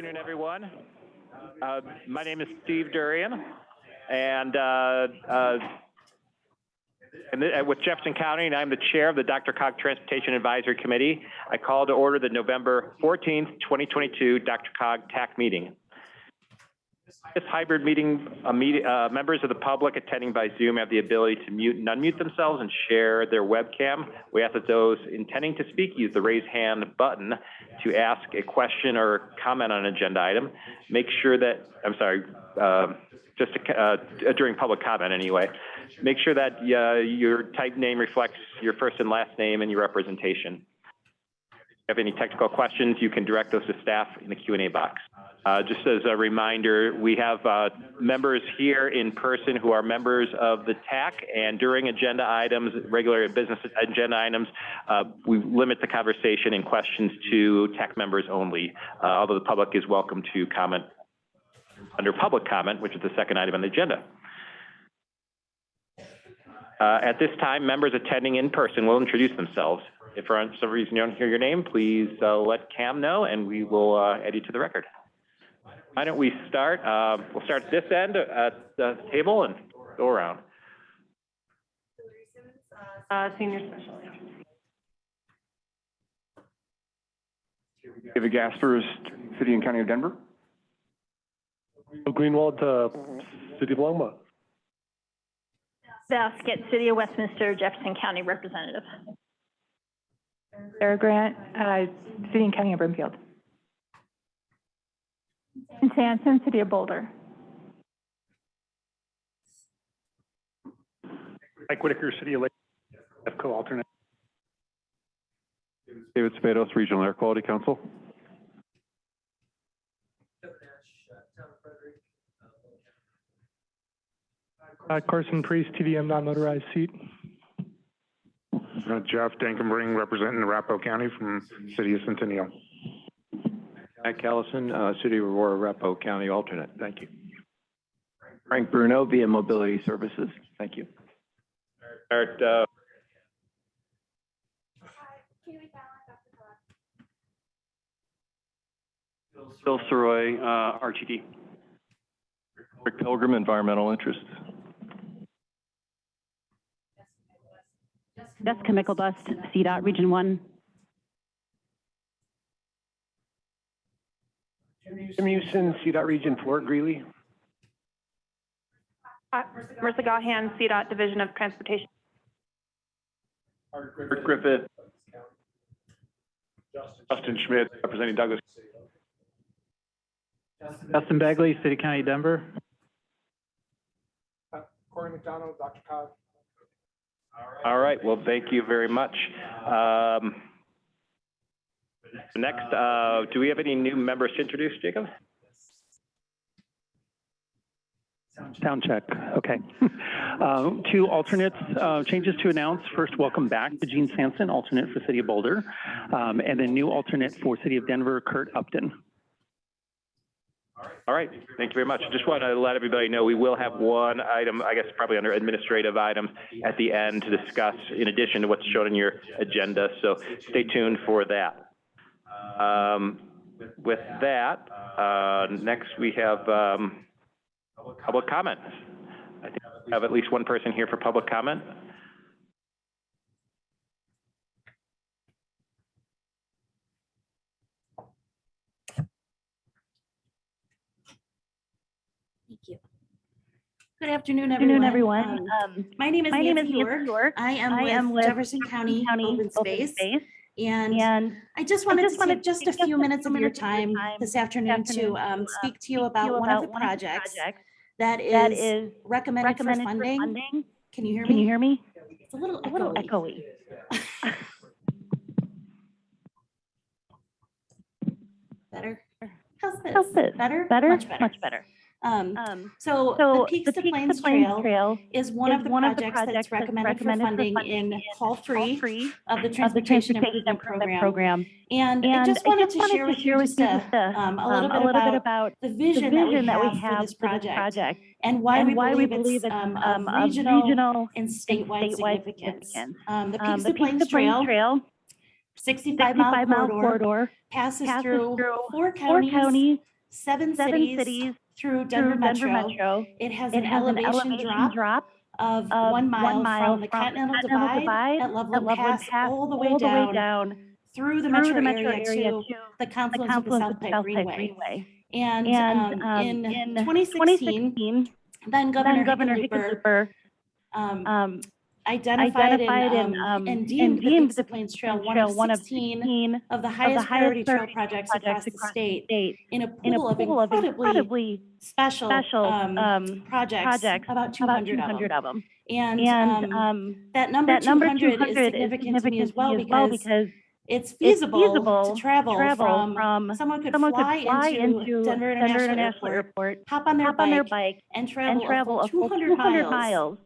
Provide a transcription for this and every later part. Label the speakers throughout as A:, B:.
A: afternoon, everyone. Uh, My name is Steve Durian, and, uh, uh, and uh, with Jefferson County, and I'm the chair of the DRCOG Transportation Advisory Committee. I call to order the November 14th, 2022 DRCOG TAC meeting. This hybrid meeting, uh, meet- uh, members of the public attending by Zoom have the ability to mute and unmute themselves and share their webcam. We ask that those intending to speak use the raise hand button to ask a question or comment on an agenda item. Make sure that, I'm sorry, uh, just to, uh, during public comment anyway. Make sure that uh, your type name reflects your first and last name and your representation. If you have any technical questions, you can direct those to staff in the Q and A box. Uh, just as a reminder, we have, uh, members here in person who are members of the TAC, and during agenda items, regular business agenda items, uh, we limit the conversation and questions to TAC members only, uh, although the public is welcome to comment under public comment, which is the second item on the agenda. Uh, at this time, members attending in person will introduce themselves. If for some reason you don't hear your name, please, uh, let Cam know, and we will, add you to the record. Why don't we start, uh, we'll start this end at the table and go around.
B: Uh, senior special.
C: David Gaspers, City and County of Denver.
D: Greenwald, uh, City of Longmont.
B: Baskett, City of Westminster, Jefferson County Representative.
E: Sarah Grant, uh, City and County of Broomfield. And Sampson, City of Boulder.
D: Mike Whitaker, City of Lake, EFCO alternate.
C: David Sabados, Regional Air Quality Council.
D: Uh, Carson Priest, TDM non-motorized seat.
F: Uh, Jeff Dankenbring, representing Arapahoe County from City of Centennial.
G: Matt Callison, uh, City of Aurora, Arapahoe County alternate. Thank you.
H: Frank Bruno via Mobility Services. Thank you.
A: Start, uh,
H: Bill Sirois, uh, RTD.
C: Rick Pilgrim, Environmental Interest.
I: Jessica Myklebust, CDOT Region One.
D: Jim Houston, CDOT Region Four, Greeley.
B: Uh, Marissa Gaughan, CDOT Division of Transportation.
C: Rick Griffith. Justin Schmidt, representing Douglas.
D: Justin Bagley, City County Denver.
F: Corey McDonald, DRCOG.
A: all right, well, thank you very much. Um, next, uh, do we have any new members to introduce, Jacob?
D: Sound check, okay. Uh, Two alternates, uh, changes to announce. First, welcome back to Gene Sampson, alternate for City of Boulder. Um, and then new alternate for City of Denver, Kurt Upton.
A: All right, thank you very much. Just want to let everybody know, we will have one item, I guess probably under administrative items at the end to discuss in addition to what's shown in your agenda, so stay tuned for that. Um, with that, uh, next we have, um, public comments. I think we have at least one person here for public comment.
J: Thank you. Good afternoon,
I: Afternoon,
J: everyone.
I: everyone.
J: Um,
I: Um,
J: My name is
I: my name is
J: Nancy
I: Nancy
J: York.
I: York.
J: I
I: I am
J: am
I: with
J: with Jefferson County Open Space. And
I: And
J: I just wanted
I: just
J: to take just a few minutes of your
I: minutes of your
J: time
I: time
J: this afternoon to
I: afternoon
J: um,
I: to, uh,
J: speak to you
I: you
J: about one of the
I: about
J: projects
I: projects
J: that
I: that
J: is
I: is
J: recommended for
I: recommended for
J: funding.
I: funding.
J: Can you hear me?
I: Can you hear me?
J: It's a little
I: A little
J: echoey.
I: echoey.
J: Better? How's this?
I: How's this?
J: Better?
I: Better?
J: Much better.
I: Much better.
J: Um,
I: Um,
J: so the
I: so
J: Peaks
I: the
J: to
I: Peaks
J: Plains
I: to Plains
J: Trail
I: Trail
J: is one
I: is
J: of the
I: one of the
J: projects that's
I: that's
J: recommended for
I: recommended for
J: funding
I: funding
J: in call three
I: three
J: of the
I: the
J: Transportation Improvement Program.
I: Program.
J: And I
I: And
J: just wanted to share with you just a,
I: a,
J: um, a
I: um,
J: little
I: a
J: bit
I: little bit
J: about
I: about
J: the
I: the
J: vision that we
I: that we
J: have for this
I: for this
J: project
I: project.
J: and why we
I: And why we
J: believe
I: believe
J: it's um,
I: um,
J: regional
I: regional
J: and
I: and
J: statewide
I: statewide
J: significance.
I: significance.
J: Um, the
I: Um,
J: Peaks
I: the
J: to Plains Trail
I: Trail
J: sixty-five mile corridor, passes through four counties, seven cities, through Denver Metro.
I: Metro.
J: It has
I: It
J: an
I: has an
J: elevation
I: elevation
J: drop
I: drop
J: of
I: of
J: one mile from the
I: from
J: Continental
I: Continental
J: Divide at Loveland Pass all the way
I: all the way
J: down
I: down
J: through the metro
I: the metro
J: area
I: area
J: to the
I: the
J: confluence of the
I: confluence
J: South
I: of the
J: Pike
I: South Pike
J: Greenway.
I: Greenway.
J: And
I: And
J: um,
I: um,
J: in
I: in
J: 2016,
I: 2016,
J: then Governor
I: then Governor
J: Hickenlooper
I: Hickenlooper
J: um,
I: um,
J: identified
I: identified
J: and,
I: and
J: um, and deemed the
I: deemed the
J: Plains Trail one of
I: one of
J: 16
I: 16
J: of the
I: of the
J: highest priority trail
I: priority
J: projects across the state
I: state
J: in a
I: in a
J: pool of
I: pool of
J: incredibly
I: incredibly
J: special
I: special
J: um,
I: um,
J: projects,
I: projects,
J: about
I: about
J: 200 of them.
I: of them.
J: And
I: And
J: um,
I: um,
J: that number
I: that number
J: 200 is
I: 200 is
J: significant to me as
I: significant
J: well
I: to me as well
J: because
I: because
J: it's
I: it's
J: feasible
I: feasible
J: to travel
I: travel
J: from,
I: from,
J: someone could
I: someone
J: fly
I: could fly
J: into
I: into
J: Denver International
I: International
J: Airport,
I: Airport,
J: hop on their
I: hop on their
J: bike,
I: bike,
J: and travel
I: and travel
J: a full 200
I: 200
J: miles
I: miles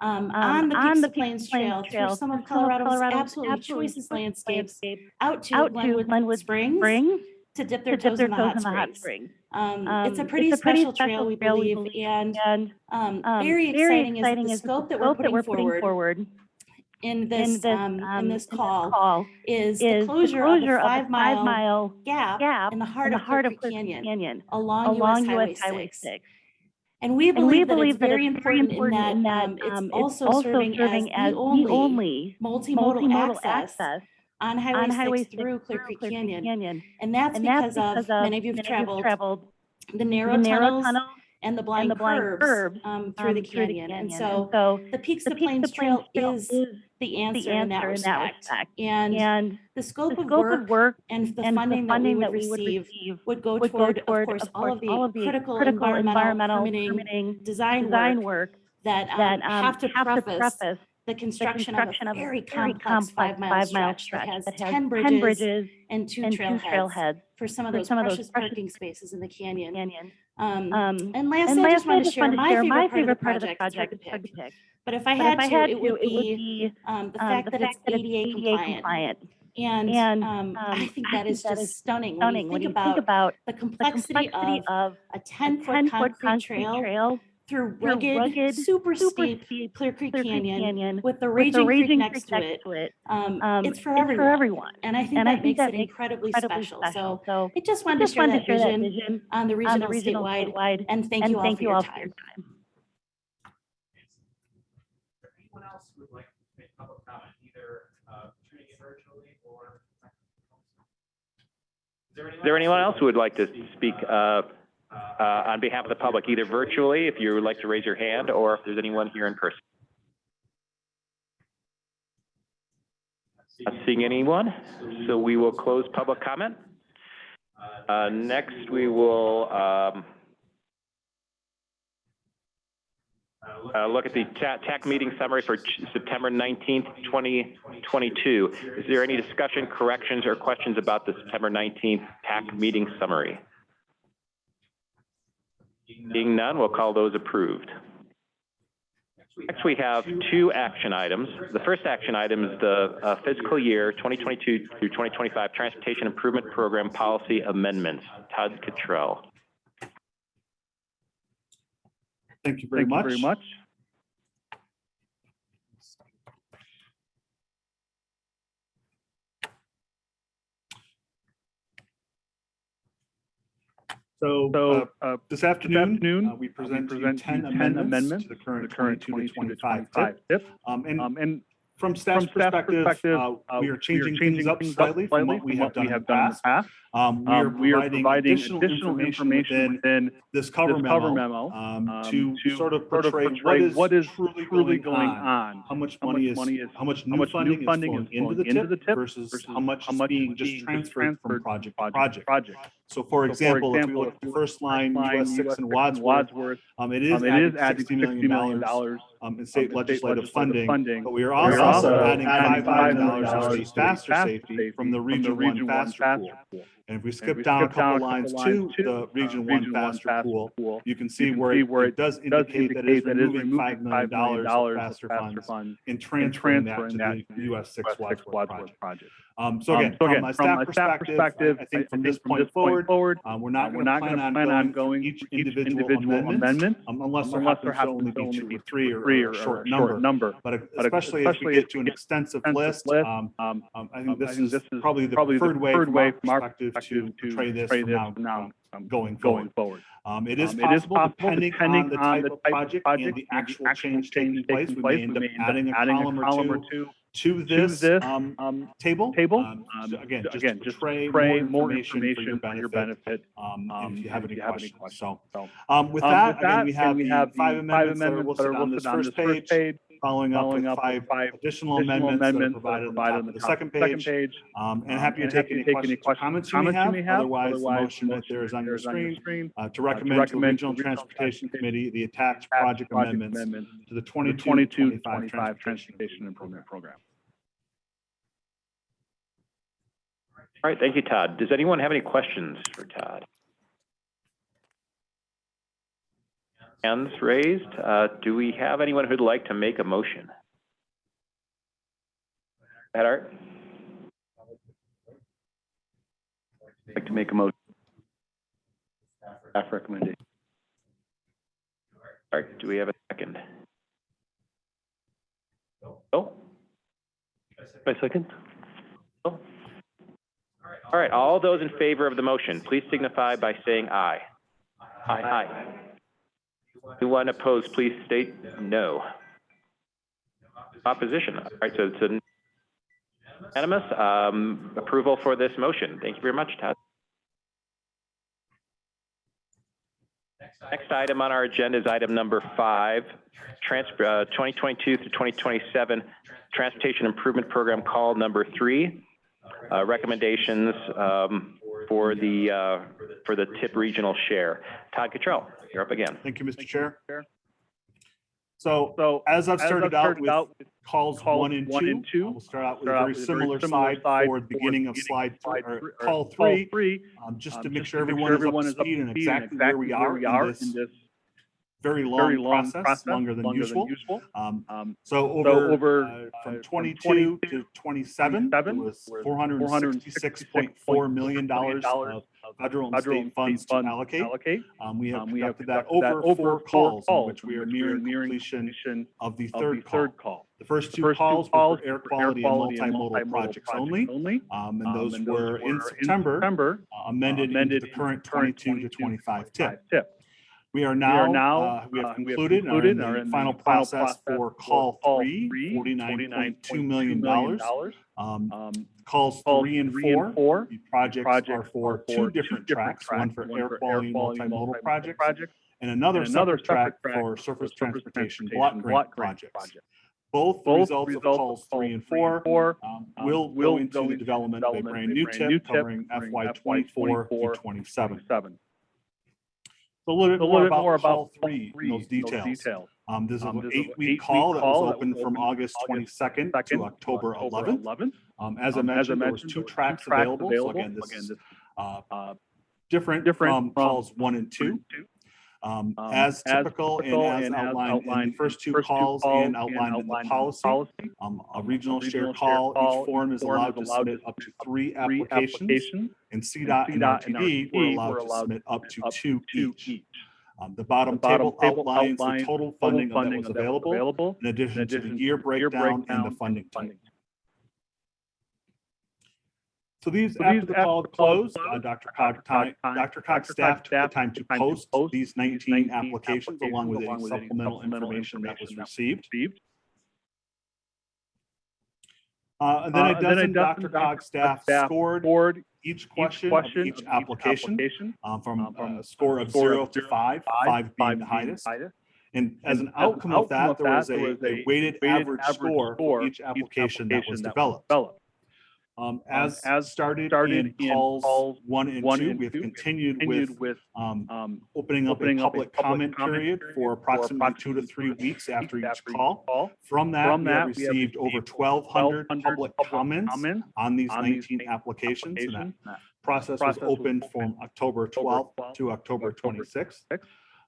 J: um,
I: um,
J: on the
I: on
J: Peaks
I: the
J: of Plains Trail through some of
I: through some of
J: Colorado's
I: Colorado's
J: absolutely
I: absolutely
J: choicest landscapes
I: landscapes
J: out to
I: out to
J: Glenwood
I: Glenwood
J: Springs
I: Springs
J: to dip
I: to
J: their
I: dip
J: toes
I: their
J: in the
I: toes
J: hot
I: in the hot
J: springs. Um,
I: Um,
J: it's a pretty special trail, we believe, and
I: and
J: um,
I: um,
J: very exciting is the scope that we're putting forward
I: forward
J: in
I: in
J: this,
I: this,
J: um, in this
I: in
J: call
I: call
J: is the
I: is the
J: closure of the
I: closure of the
J: five-mile
I: five-mile
J: gap
I: gap
J: in the heart
I: in the
J: of
I: heart of Clear Creek
J: Canyon
I: Canyon
J: along
I: along
J: US
I: US
J: Highway
I: Highway
J: 6.
I: 6.
J: And we
I: And we
J: believe that
I: believe
J: it's
I: that
J: very
I: it's very
J: important
I: important in that
J: um, it's
I: um,
J: also serving as the only
I: only
J: multimodal
I: multimodal
J: access
I: access
J: on
I: on
J: Highway
I: Highway
J: 6
I: 6
J: through Clear Creek Canyon.
I: Canyon.
J: And that's
I: And that's
J: because of, many of you have traveled,
I: traveled
J: the
I: the
J: narrow
I: narrow
J: tunnels
I: tunnels
J: and the
I: and
J: blind
I: the blind
J: curves
I: curves
J: um, through the
I: um, through the
J: canyon. And so
I: so
J: the Peaks
I: the
J: to Plains
I: to
J: Trail is
I: is
J: the
I: the
J: answer in that
I: in that
J: respect.
I: respect.
J: And
I: And
J: the
I: the
J: scope of
I: scope
J: work
I: of work
J: and the
I: and
J: funding
I: the
J: that we
I: funding
J: would
I: that we would
J: receive would go
I: would go
J: toward, of course,
I: of
J: all of the
I: all of the
J: critical
I: critical
J: environmental
I: environmental
J: permitting
I: permitting
J: design
I: design
J: work
I: work
J: that um,
I: that um,
J: have to have preface
I: preface
J: the
I: the
J: construction of
I: construction
J: a
I: of a
J: very
I: very
J: complex five-mile
I: five-mile
J: stretch that
I: stretch
J: has 10 bridges
I: bridges
J: and two
I: and two
J: trailheads
I: trailheads
J: for some of those
I: some of those
J: precious
I: precious
J: parking spaces in the canyon.
I: canyon.
J: Um,
I: Um,
J: And lastly,
I: and
J: I just
I: I
J: wanted to share my favorite part of the
I: favorite
J: project.
I: part of the project.
J: to
I: hard
J: pick. But if I had
I: if I
J: to,
I: had
J: it
I: to,
J: would be um, the
I: um,
J: fact
I: the
J: that it's
I: fact that it's
J: ADA compliant.
I: compliant.
J: And
I: And
J: um,
I: um,
J: I think
I: I
J: that
I: think
J: is
I: that
J: just
I: is
J: stunning when you
I: when
J: think
I: you think
J: about
I: about
J: the
I: the
J: complexity
I: complexity
J: of
I: of
J: a
I: a
J: 10-foot
I: 10-foot
J: concrete
I: concrete
J: trail
I: trail
J: through
I: through
J: rugged,
I: rugged,
J: super
I: super
J: steep
I: steep
J: Clear Creek
I: Clear Creek
J: Canyon
I: Canyon
J: with the
I: with the
J: Raging Creek next
I: creek
J: to
I: next
J: it.
I: to it.
J: Um,
I: Um,
J: It's for
I: It's for
J: everyone.
I: everyone.
J: And I think
I: And I
J: that
I: think
J: makes
I: that
J: it
I: makes
J: incredibly
I: incredibly
J: special.
I: special.
J: So
I: So
J: I just
I: I
J: wanted to
I: just
J: share
I: wanted
J: that
I: to share that
J: vision
I: vision
J: on the
I: on the
J: regional
I: regional
J: statewide.
I: statewide.
J: And thank
I: And
J: you all
I: thank
J: for
I: you
J: your
I: all for your
J: time.
I: time.
A: Anyone else would like to make public comment, either uh, tuning in virtually or? Is there anyone else who would like to speak uh, uh, on behalf of the public, either virtually, if you would like to raise your hand, or if there's anyone here in person? Not seeing anyone, so we will close public comment. Uh, Next, we will um, uh, look at the TAC meeting summary for September 19th, 2022. Is there any discussion, corrections, or questions about the September 19th TAC meeting summary? Being none, we'll call those approved. Next, we have two action items. The first action item is the uh, fiscal year 2022 through 2025 Transportation Improvement Program Policy Amendments. Todd Cottrell.
C: Thank you very
D: Thank you very much.
C: So,
D: So,
C: uh,
D: uh,
C: this afternoon,
D: afternoon,
C: uh, we present to you
D: present
C: 10
D: 10
C: amendments
D: amendments
C: to the current
D: the current
C: 22 to
D: 22 to
C: 25
D: 25
C: tip.
D: tip.
C: Um, and
D: Um, and
C: from staff's
D: from staff's
C: perspective,
D: perspective,
C: uh,
D: uh,
C: we are changing things up slightly from what we have done in the past. Um, we are
D: Um, we are
C: providing
D: providing
C: additional information within
D: within
C: this cover
D: this
C: memo,
D: memo,
C: um,
D: um,
C: to sort of portray
D: portray
C: is
D: what is
C: truly
D: truly
C: going
D: going
C: on.
D: on.
C: How much
D: How
C: money
D: much
C: is,
D: money is-
C: how much
D: how
C: new
D: much
C: funding
D: new
C: is
D: funding is
C: into the
D: into the
C: tip versus
D: versus
C: how much
D: how
C: is
D: much
C: being just
D: being
C: transferred from project to
D: project
C: project. So for
D: So,
C: example, if we look at the first line, US six and
D: US
C: Wadsworth, um, it is
D: um, it
C: adding
D: is adding
C: sixty
D: $60
C: million um, in
D: um,
C: state legislative funding.
D: funding.
C: But we are also adding
D: adding
C: five million dollars
D: $5
C: to
D: to
C: state faster safety from the Region One faster pool.
D: Pool.
C: And if we skip down a couple lines to the Region One faster pool, you can see where it it does indicate that it is removing five million dollars of faster funds and transferring that to the US six Wadsworth project. Um, so again, from a staff perspective, I think from this point forward, um, we're not gonna plan on going each individual amendment, um, unless there happens to only be two or three or a short number. But especially if we get to an extensive list, um, um, I think this is probably the preferred way from our perspective to portray this from now, um, going forward. Um, it is possible, depending on the type of project and the actual change taking place, we may end up adding a column or two to this, um, table. Um, so Again, just to portray more information for your benefit, um, if you have any you questions. So, um, with that, again, we have we the five amendments that are listed on this first page, following up with five additional amendments that are provided on the top of the second page. Um, and happy to take any questions or comments you may have. Otherwise, the motion that there is on your screen, uh, to recommend to the Regional Transportation Committee the attached project amendments to the 22-25 transportation improvement program.
A: All right, thank you, Todd. Does anyone have any questions for Todd? Hands raised. Uh, do we have anyone who'd like to make a motion? Ed Art? Like to make a motion? Staff recommendation. All right, do we have a second? Oh?
D: My second?
A: All right, all those in favor of the motion, please signify by saying aye. Aye. Anyone opposed, please state no. Opposition, all right, so it's unanimous, um, approval for this motion. Thank you very much, Todd. Next item on our agenda is item number five, trans, uh, 2022 through 2027 Transportation Improvement Program Call Number Three. Uh, recommendations, um, for the, uh, for the TIP regional share. Todd Cottrell, you're up again.
C: Thank you, Mr. Chair. So, so as I've started out with calls one and two, we'll start out with a very similar slide for the beginning of slide, three- or call three, um, just to make sure everyone is up to speed and exactly where we are in this very long process, longer than usual. Um, so over, uh, from twenty-two to twenty-seven, it was four hundred and sixty-six point four million dollars of federal and state funds to allocate. Um, we have conducted that over four calls, in which we are nearing completion of the third third call. The first two calls were for air quality and multimodal projects only. Um, and those were in September, uh, amended into the current twenty-two to twenty-five tip. tip. We are now, uh, we have concluded and are in the final process for call three, forty-nine point two million dollars. Um, calls three and four, the projects are for two different tracks, one for air quality and multimodal projects, and another separate track for surface transportation block grant projects. Both the results of calls three and four, um, will go into the development of a brand new tip covering FY twenty-four through twenty-seven. A little bit more about call three, and those details. Um, this is an eight-week call that was open from August twenty-second to October eleventh. Um, as I mentioned, there was two tracks available, so again, this is, uh, different from calls one and two. Um, as typical and as outlined in the first two calls and outlined in the policy, um, a regional share call, each forum is allowed to submit up to three applications. And CDOT and RTD were allowed to submit up to two each. Um, the bottom table outlines the total funding that was available. in addition to the year breakdown and the funding type. So these, after the call closed, uh, DRCOG, time, DRCOG staff took the time to post these nineteen applications along with any supplemental information that was received. Uh, and then a dozen DRCOG staff scored each question of each application, um, from a score of zero to five, five being the highest. And as an outcome of that, there was a a weighted average score for each application that was developed. Um, um, as
K: as
C: started,
K: started
C: in,
K: in
C: calls, one and
K: one
C: two, we have continued,
K: continued with,
C: um,
K: um,
C: opening up a
K: public, a
C: public comment,
K: comment,
C: period for
K: approximately,
C: approximately two to three weeks after each,
K: after
C: call.
K: call.
C: From that,
K: From
C: we,
K: that have we have
C: received over
K: 1,200
C: public, public comments,
K: comments
C: on these
K: on 19 these
C: applications. applications. And that process,
K: process was open
C: from October 12th,
K: 12th
C: to October 26th.
K: 26th.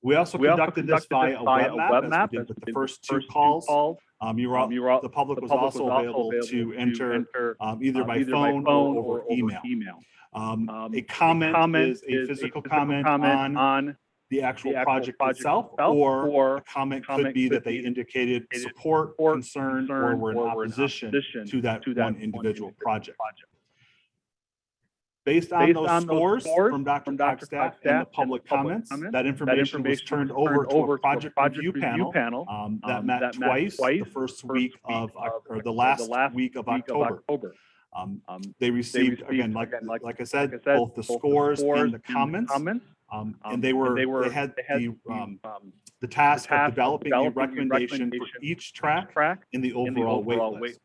C: We also
K: we
C: conducted, also
K: this by
C: a web map, as we did with the first two calls. Um, you were,
K: um, you were
C: the public,
K: the
C: was,
K: public
C: also was available, available to, to enter,
K: enter
C: um, either,
K: um,
C: by, either phone by phone or, or email.
K: email.
C: Um,
K: um,
C: a comment,
K: comment
C: is, is a physical, a physical comment, comment, on,
K: on
C: the actual,
K: the actual
C: project,
K: project,
C: itself,
K: itself
C: or, or, a
K: comment,
C: comment could be that they indicated support,
K: support
C: concern,
K: concern, or were in,
C: opposition,
K: opposition,
C: to that,
K: to that
C: one individual,
K: individual
C: project.
K: project.
C: Based on
K: Based
C: those
K: on
C: scores from Dr.
K: Cogstaff
C: and the public comments, that information was
K: information
C: turned over to a project review panel
K: um,
C: um, that
K: um,
C: met
K: that met
C: twice the first week of, or the last week of October. Um,
K: um
C: They received, again, like,
K: again,
C: like-
K: like
C: I said,
K: like I said,
C: both the scores and the comments.
K: Comments.
C: Um,
K: um
C: And they were,
K: they
C: had the, um, the task of developing a recommendation for each track
K: track
C: in the overall
K: weight.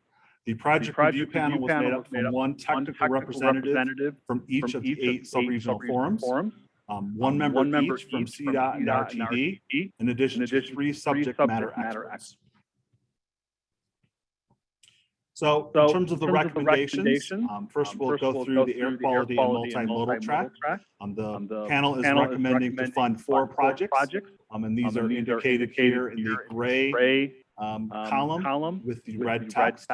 C: The project, review, panel was made up from one technical, representative, from each of the eight sub-regional forums, um,
K: um, one,
C: member
K: one member
C: each from CDOT and RTD, in addition, to three subject, matter experts. So, in terms of the recommendations, um, first we'll
K: um,
C: go through the air quality and multimodal track. the, panel is recommending to fund four projects, and these are indicated here in the gray column, with the red text.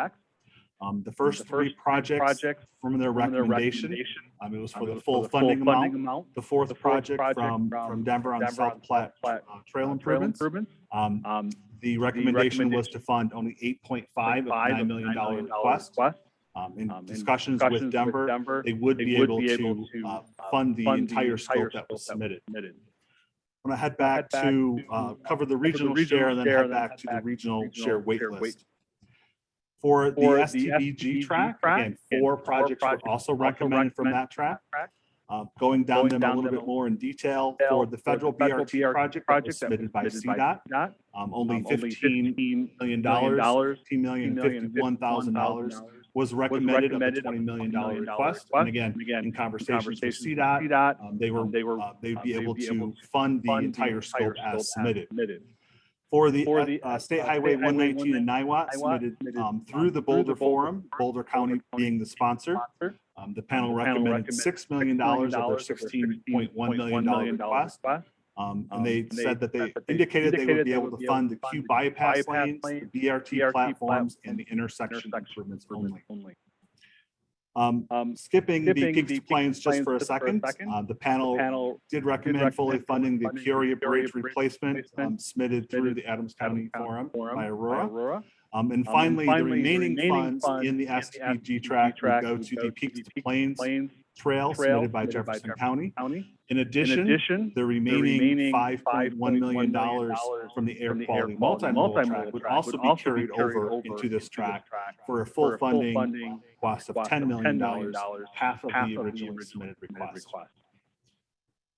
C: Um, the
K: um,
C: first
K: the
C: three
K: first
C: projects,
K: projects
C: from their
K: recommendation, their
C: recommendation um, it was
K: um,
C: for,
K: um,
C: the,
K: full for the
C: full funding, funding
K: amount.
C: The fourth,
K: the fourth
C: project,
K: project,
C: from,
K: from
C: Denver on
K: Denver
C: South Platte,
K: Platte
C: uh, trail,
K: uh,
C: improvements. Trail. Um,
K: um,
C: the, recommendation the recommendation was to fund only 8.5 of
K: $9 million
C: request.
K: request.
C: in discussions,
K: discussions
C: with, Denver, with
K: Denver,
C: they would,
K: they
C: be,
K: would
C: able
K: be able to
C: uh,
K: uh,
C: fund the
K: fund
C: entire scope that was submitted. I'm going to head back to
K: uh,
C: uh, cover the regional share and then head back to the regional share wait list for the
K: for
C: STBG,
K: the
C: track.
K: track.
C: Again, four,
K: four
C: projects,
K: projects
C: were
K: also
C: recommended from that track.
K: track.
C: Uh, going down
K: going
C: them
K: down
C: a
K: little
C: bit more in detail
K: for the federal,
C: for the federal BRT, BRT, project, that was submitted, that was submitted by CDOT, by
K: CDOT.
C: Um, only $15 million, dollars, $15,051,000 was recommended, of the $20 million, million request. And again, again in conversations, with CDOT, um, they were,
K: uh, they were
C: uh, they'd be,
K: uh,
C: able, they'd
K: be to able
C: to fund the
K: entire,
C: entire scope, scope as submitted.
K: submitted
C: for the,
K: for
C: uh,
K: the
C: uh,
K: uh, uh State Highway
C: 119 in Niwot, submitted um,
K: um,
C: through the Boulder Forum, Boulder County being the sponsor. Um, the panel recommended $6 million of their $16.1 million request. Um, and
K: um, they
C: said that they indicated they would be able to fund the Q bypass lanes, the BRT platforms, and the intersection improvements only. Um,
K: um,
C: skipping,
K: skipping, the Peaks,
C: Plains just for a
K: second, for a
C: second. Uh, the, panel
K: the,
C: panel did recommend, did
K: fully
C: funding the
K: funding
C: Bridge,
K: Bridge
C: replacement, um,
K: replacement
C: um, submitted through the Adams County,
K: County
C: Forum,
K: Forum
C: by Aurora.
K: By
C: Aurora. Um,
K: um, and
C: finally,
K: finally the,
C: remaining the
K: remaining
C: funds,
K: funds
C: in the STBG track,
K: track
C: go to the Peaks,
K: Peaks
C: Plains trail submitted by Jefferson County. In addition, the remaining $5.1 million from the air quality multi-modal track would also be carried over into this track for a full funding cost of
K: $10 million,
C: half of the originally submitted request.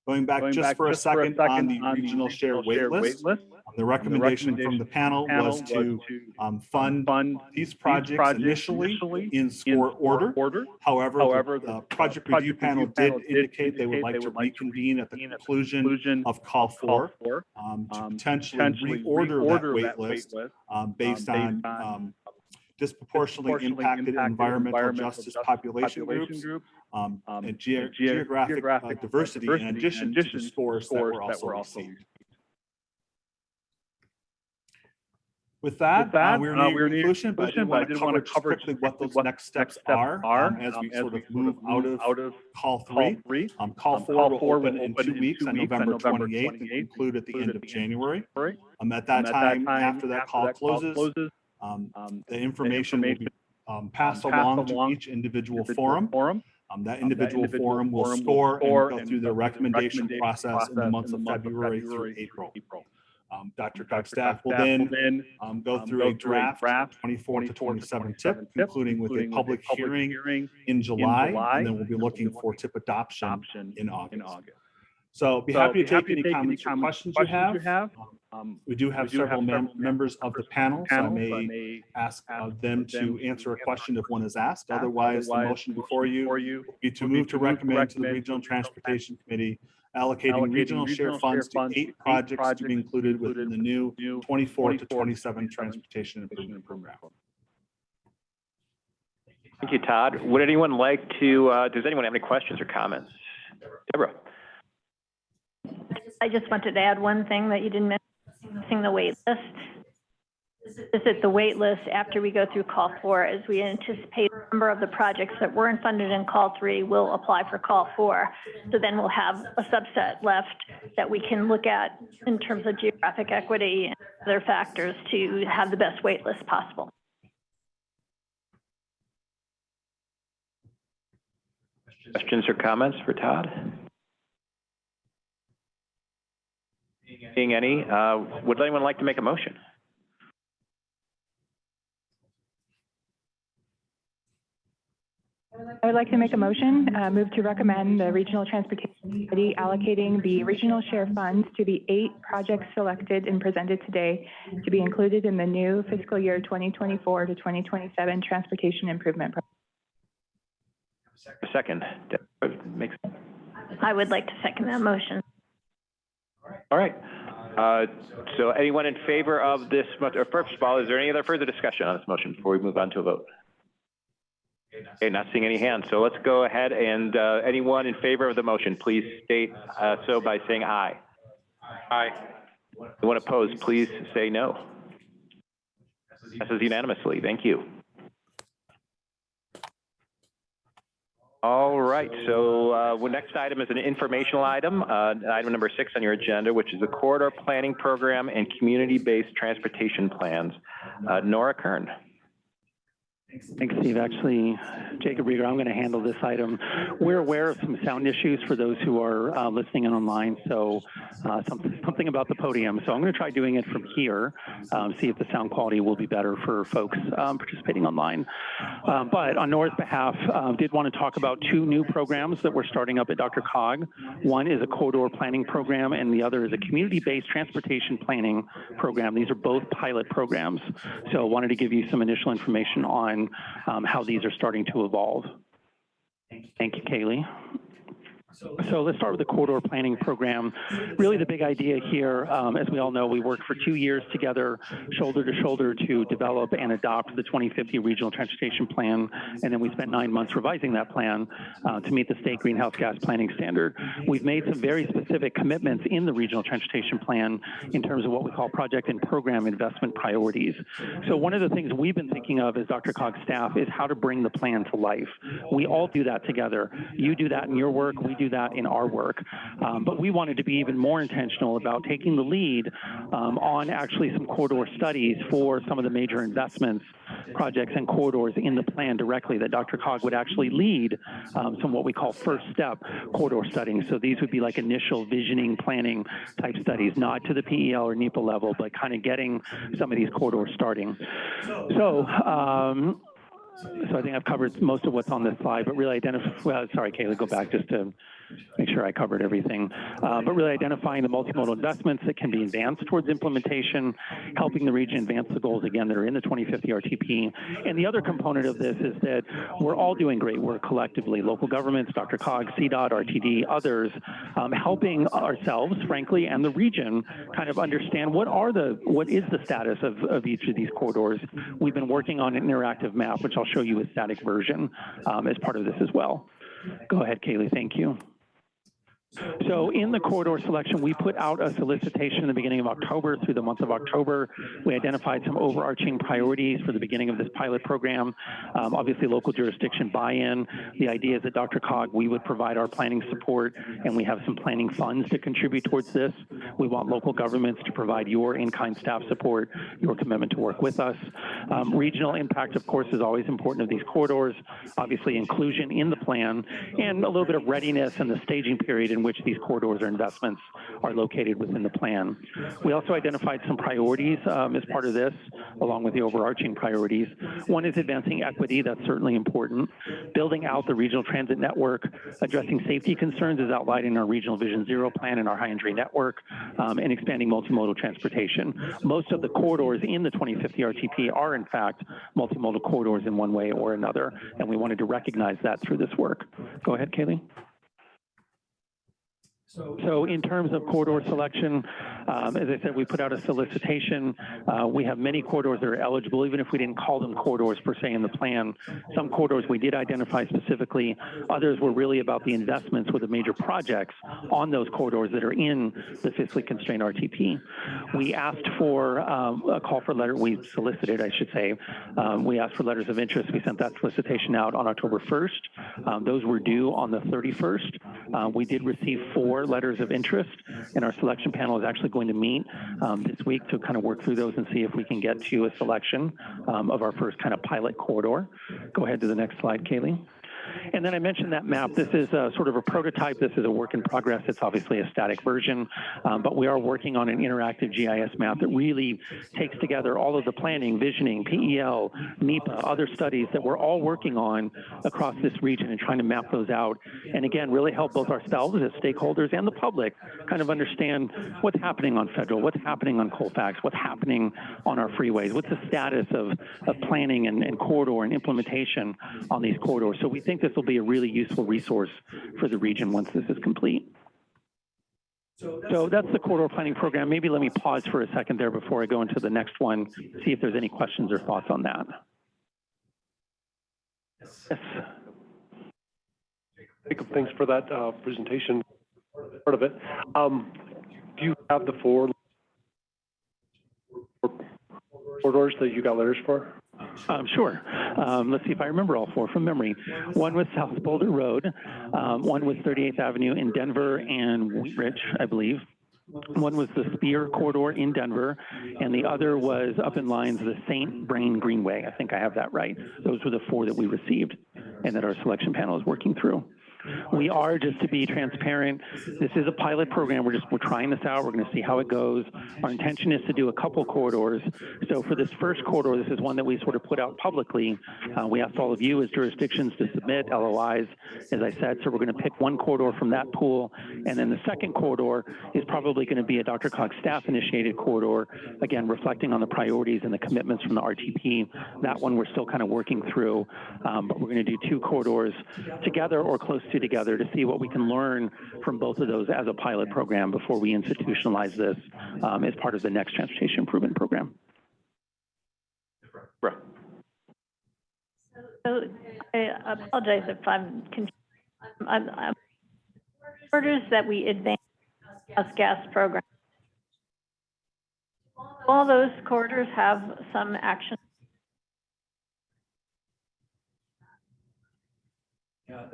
C: Going back just for a second on the regional share wait list, um, the recommendation, recommendation from the panel, panel was, was to, um, fund,
K: fund,
C: these
K: projects,
C: projects initially, initially,
K: in
C: score, in order.
K: order.
C: However,
K: However,
C: the,
K: the
C: project,
K: project,
C: review panel,
K: panel did,
C: indicate they would like
K: they would to
C: like
K: reconvene at the
C: conclusion of call four, um, to
K: um,
C: potentially,
K: potentially
C: reorder,
K: reorder that wait
C: list, um,
K: um based, on,
C: on disproportionately, impacted,
K: impacted,
C: environmental,
K: environmental
C: justice,
K: justice,
C: population, population groups,
K: groups
C: um, and
K: ge
C: geographic, uh, diversity,
K: diversity, in
C: addition, addition to the
K: scores,
C: scores that were also, that were
K: also
C: received. With that,
K: With that,
C: uh,
K: uh we're near
C: uh, we're
K: conclusion, but I did
C: want to cover,
K: cover
C: quickly what those
K: what
C: next steps, are, are um, um as we sort of move out of,
K: out of
C: call three.
K: Call
C: three.
K: Um,
C: um, call
K: um,
C: four
K: call
C: will
K: four
C: open, in two weeks on November 28th and conclude at the end of January.
K: Um,
C: um, at that time, after that call closes, um, the information will be um, passed along to each individual forum. Um, that, individual
K: um, that
C: individual forum will,
K: score, will
C: score and go through the recommendation,
K: recommendation
C: process,
K: process in the months of
C: February,
K: February through
C: April.
K: April.
C: Um, Dr. Cook's staff will then um, go um, through a draft, draft 24 to 27 tip, tip concluding with a public, public hearing, hearing in, July, in July, and then we'll be looking for tip adoption, adoption in, August. in August. So be so happy to
L: take, happy any,
C: take comments any comments or questions, questions you have. Um, we do have
L: we do
C: several have
L: mem
C: members of the panel, so I
L: may, I
C: may ask
L: them,
C: them to answer a question if one is asked. Otherwise, the motion before you,
L: before you
C: be to move to recommend to the Regional Transportation Committee allocating
L: allocating
C: regional share
L: regional
C: funds
L: share
C: to
L: funds to
C: eight
L: eight
C: projects to be included within the new
L: new
C: 24 to 27 Transportation Improvement Program.
A: Thank you, Todd. Would anyone like to, uh, does anyone have any questions or comments? Deborah?
B: I just wanted to add one thing that you didn't mention, missing the wait list. Is that the wait list after we go through call four, as we anticipate a number of the projects that weren't funded in call three will apply for call four. So then we'll have a subset left that we can look at in terms of geographic equity and other factors to have the best wait list possible.
A: Questions or comments for Todd? Seeing any, uh, would anyone like to make a motion?
E: I would like to make a motion, uh, move to recommend the Regional Transportation Committee allocating the regional share funds to the eight projects selected and presented today to be included in the new fiscal year 2024 to 2027 Transportation Improvement Program.
A: A second. Makes,
B: I would like to second that motion.
A: all right. Uh, so anyone in favor of this, or first of all, is there any other further discussion on this motion before we move on to a vote? Okay, not seeing any hands, so let's go ahead and, uh, anyone in favor of the motion, please state, uh, so by saying aye. Aye. Anyone opposed, please say no. Passes unanimously, thank you. All right, so, uh, well, next item is an informational item, uh, item number six on your agenda, which is the corridor planning program and community-based transportation plans. Uh, Nora Kern.
D: Thanks, Steve. Actually, Jacob Riger, I'm going to handle this item. We're aware of some sound issues for those who are uh, listening in online, so uh, something, something about the podium. So I'm going to try doing it from here, um, see if the sound quality will be better for folks um, participating online. Um, but on Nora's behalf, uh, did want to talk about two new programs that we're starting up at DRCOG. One is a corridor planning program, and the other is a community-based transportation planning program. These are both pilot programs. So I wanted to give you some initial information on um, how these are starting to evolve. Thank you, Kaylee. So let's start with the corridor planning program. Really, the big idea here, um, as we all know, we worked for two years together, shoulder to shoulder, to develop and adopt the 2050 Regional Transportation Plan, and then we spent nine months revising that plan uh, to meet the state greenhouse gas planning standard. We've made some very specific commitments in the Regional Transportation Plan in terms of what we call project and program investment priorities. So one of the things we've been thinking of as DRCOG's staff is how to bring the plan to life. We all do that together. You do that in your work, we do that in our work. Um, but we wanted to be even more intentional about taking the lead um, on actually some corridor studies for some of the major investments, projects, and corridors in the plan directly that DRCOG would actually lead um, some what we call first step corridor studying. So these would be like initial visioning, planning type studies, not to the PEL or NEPA level, but kind of getting some of these corridors starting. So, um, so I think I've covered most of what's on this slide, but really identify, well, sorry, Kayla, go back just to make sure I covered everything. Uh, but really identifying the multimodal investments that can be advanced towards implementation, helping the region advance the goals, again, that are in the 2050 RTP. And the other component of this is that we're all doing great work collectively, local governments, DRCOG, CDOT, RTD, others, um, helping ourselves, frankly, and the region kind of understand what are the, what is the status of, of each of these corridors. We've been working on an interactive map, which I'll show you a static version um, as part of this as well. Go ahead, Kaylee, thank you. So in the corridor selection, we put out a solicitation in the beginning of October through the month of October. We identified some overarching priorities for the beginning of this pilot program. Um, obviously, local jurisdiction buy-in. The idea is that DRCOG, we would provide our planning support, and we have some planning funds to contribute towards this. We want local governments to provide your in-kind staff support, your commitment to work with us. Um, regional impact, of course, is always important of these corridors. Obviously, inclusion in the plan, and a little bit of readiness and the staging period in which these corridors or investments are located within the plan. We also identified some priorities um, as part of this, along with the overarching priorities. One is advancing equity, that's certainly important. Building out the regional transit network, addressing safety concerns as outlined in our Regional Vision Zero plan and our high injury network, um, and expanding multimodal transportation. Most of the corridors in the 2050 RTP are in fact multimodal corridors in one way or another, and we wanted to recognize that through this work. Go ahead, Kaylee. So in terms of corridor selection, um, as I said, we put out a solicitation. Uh, we have many corridors that are eligible, even if we didn't call them corridors per se in the plan. Some corridors we did identify specifically. Others were really about the investments with the major projects on those corridors that are in the fiscally constrained RTP. We asked for um, a call for letter, we solicited, I should say. Um, we asked for letters of interest. We sent that solicitation out on October 1st. Um, those were due on the 31st. Uh, we did receive four letters of interest, and our selection panel is actually going to meet um, this week to kind of work through those and see if we can get to a selection um, of our first kind of pilot corridor. Go ahead to the next slide, Kaylee. And then I mentioned that map. This is a, sort of a prototype. This is a work in progress. It's obviously a static version, um, but we are working on an interactive GIS map that really takes together all of the planning, visioning, PEL, NEPA, other studies that we're all working on across this region and trying to map those out. And again, really help both ourselves as stakeholders and the public kind of understand what's happening on federal, what's happening on Colfax, what's happening on our freeways, what's the status of, of planning and, and corridor and implementation on these corridors. So we think this will be a really useful resource for the region once this is complete. So that's the corridor planning program. Maybe let me pause for a second there before I go into the next one, see if there's any questions or thoughts on that. Yes.
L: Jacob, thanks for that uh, presentation, part of it. Um, Do you have the four corridors that you got letters for?
D: Um, sure. Um, let's see if I remember all four from memory. One was South Boulder Road. Um, one was 38th Avenue in Denver and Wheat Ridge, I believe. One was the Speer Corridor in Denver, and the other was up in Lyons the St. Vrain Greenway. I think I have that right. Those were the four that we received and that our selection panel is working through. We are, just to be transparent, this is a pilot program. We're just, we're trying this out. We're going to see how it goes. Our intention is to do a couple corridors. So for this first corridor, this is one that we sort of put out publicly. Uh, we asked all of you as jurisdictions to submit LOIs, as I said. So we're going to pick one corridor from that pool. And then the second corridor is probably going to be a Dr. Cox staff initiated corridor, again, reflecting on the priorities and the commitments from the RTP. That one we're still kind of working through, um, but we're going to do two corridors together or close to together to see what we can learn from both of those as a pilot program before we institutionalize this um, as part of the next transportation improvement program.
B: So I apologize if I'm confused. I'm, I'm, orders that we advance us gas program. All those corridors have some action.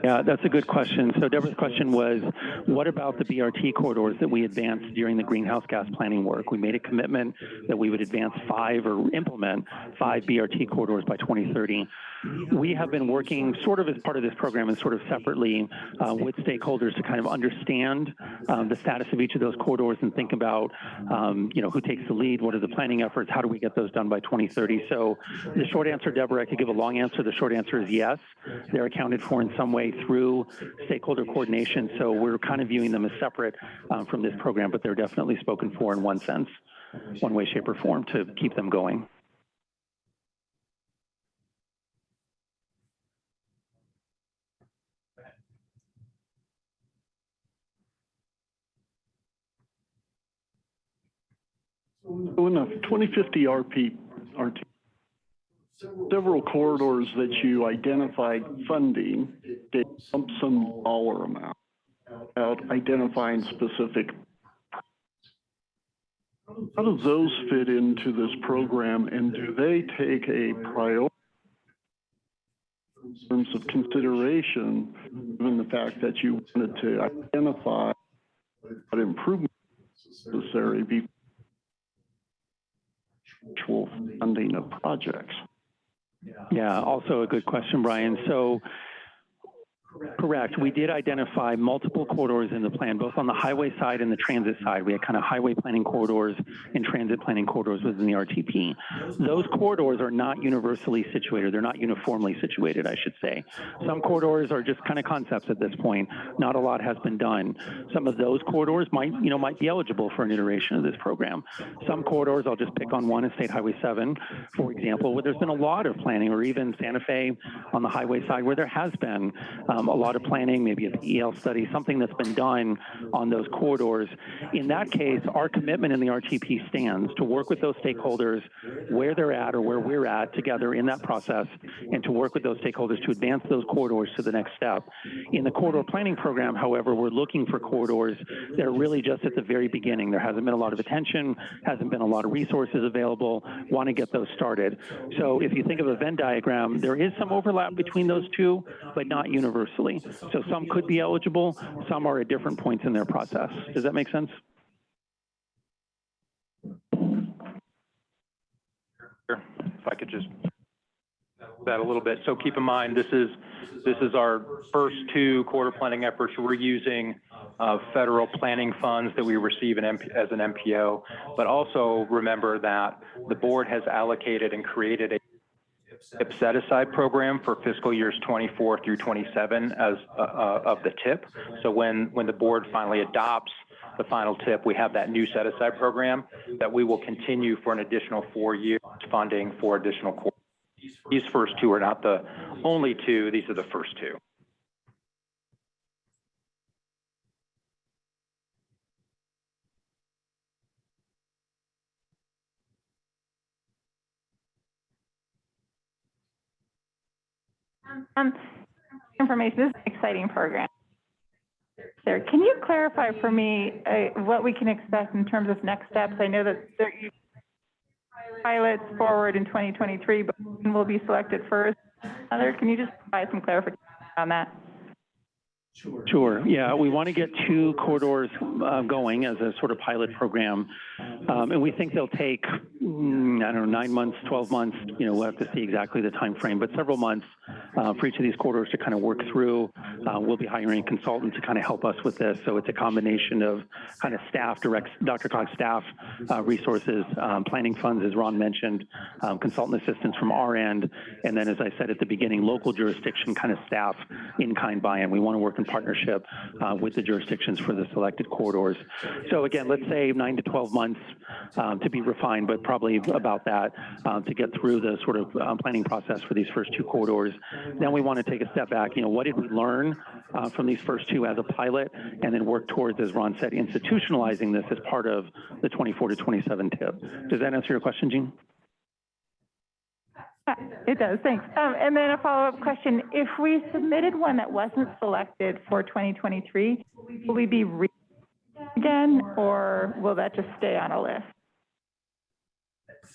D: Yeah, that's a good question. So Deborah's question was, what about the BRT corridors that we advanced during the greenhouse gas planning work? We made a commitment that we would advance five or implement five BRT corridors by 2030. We have been working sort of as part of this program and sort of separately uh, with stakeholders to kind of understand um, the status of each of those corridors and think about, um, you know, who takes the lead, what are the planning efforts, how do we get those done by 2030? So the short answer, Deborah, I could give a long answer. The short answer is yes. They're accounted for in some way through stakeholder coordination. So we're kind of viewing them as separate um, from this program, but they're definitely spoken for in one sense, one way, shape, or form to keep them going.
M: So in the 2050 RP, RT, several corridors that you identified funding, they lump sum dollar amount out identifying specific. How do those fit into this program and do they take a priority in terms of consideration, given the fact that you wanted to identify what improvements necessary before actual funding of projects?
D: Yeah, also a good question, Brian. So Correct. We did identify multiple corridors in the plan, both on the highway side and the transit side. We had kind of highway planning corridors and transit planning corridors within the RTP. Those corridors are not universally situated. They're not uniformly situated, I should say. Some corridors are just kind of concepts at this point. Not a lot has been done. Some of those corridors might, you know, might be eligible for an iteration of this program. Some corridors, I'll just pick on one, is State Highway 7, for example, where there's been a lot of planning, or even Santa Fe on the highway side, where there has been um, Um, a lot of planning, maybe a PEL study, something that's been done on those corridors. In that case, our commitment in the RTP stands to work with those stakeholders where they're at or where we're at together in that process and to work with those stakeholders to advance those corridors to the next step. In the corridor planning program, however, we're looking for corridors that are really just at the very beginning. There hasn't been a lot of attention, hasn't been a lot of resources available, want to get those started. So if you think of a Venn diagram, there is some overlap between those two, but not universally. So some could be eligible, some are at different points in their process. Does that make sense?
N: If I could just that a little bit. So keep in mind, this is this is our first two quarter planning efforts. We're using uh, federal planning funds that we receive as an MPO, but also remember that the board has allocated and created a TIP set aside program for fiscal years 24 through 27 as uh, uh, of the TIP. So when when the board finally adopts the final TIP, we have that new set aside program that we will continue for an additional four years funding for additional. These first two are not the only two, these are the first two.
E: Um, information, this is an exciting program. There, can you clarify for me, uh, what we can expect in terms of next steps? I know that there, you pilots forward in twenty twenty-three, but one will be selected first. Other, can you just provide some clarification on that?
D: Sure. Yeah, we want to get two corridors uh, going as a sort of pilot program. Um, and we think they'll take, mm, I don't know, nine months, 12 months, you know, we'll have to see exactly the time frame, but several months uh, for each of these corridors to kind of work through. Uh, we'll be hiring a consultant to kind of help us with this. So it's a combination of kind of staff, direct, DRCOG staff uh, resources, um, planning funds, as Ron mentioned, um, consultant assistance from our end, and then, as I said at the beginning, local jurisdiction kind of staff in-kind buy-in. We want to work in partnership uh, with the jurisdictions for the selected corridors. So again, let's say nine to 12 months um, to be refined, but probably about that um, to get through the sort of um, planning process for these first two corridors. Then we want to take a step back. You know, what did we learn uh, from these first two as a pilot, and then work towards, as Ron said, institutionalizing this as part of the 24 to 27 TIP. Does that answer your question, Jean?
E: Uh, It does, thanks. Um, and then a follow-up question, if we submitted one that wasn't selected for twenty twenty-three, will we be re- again, or will that just stay on a list?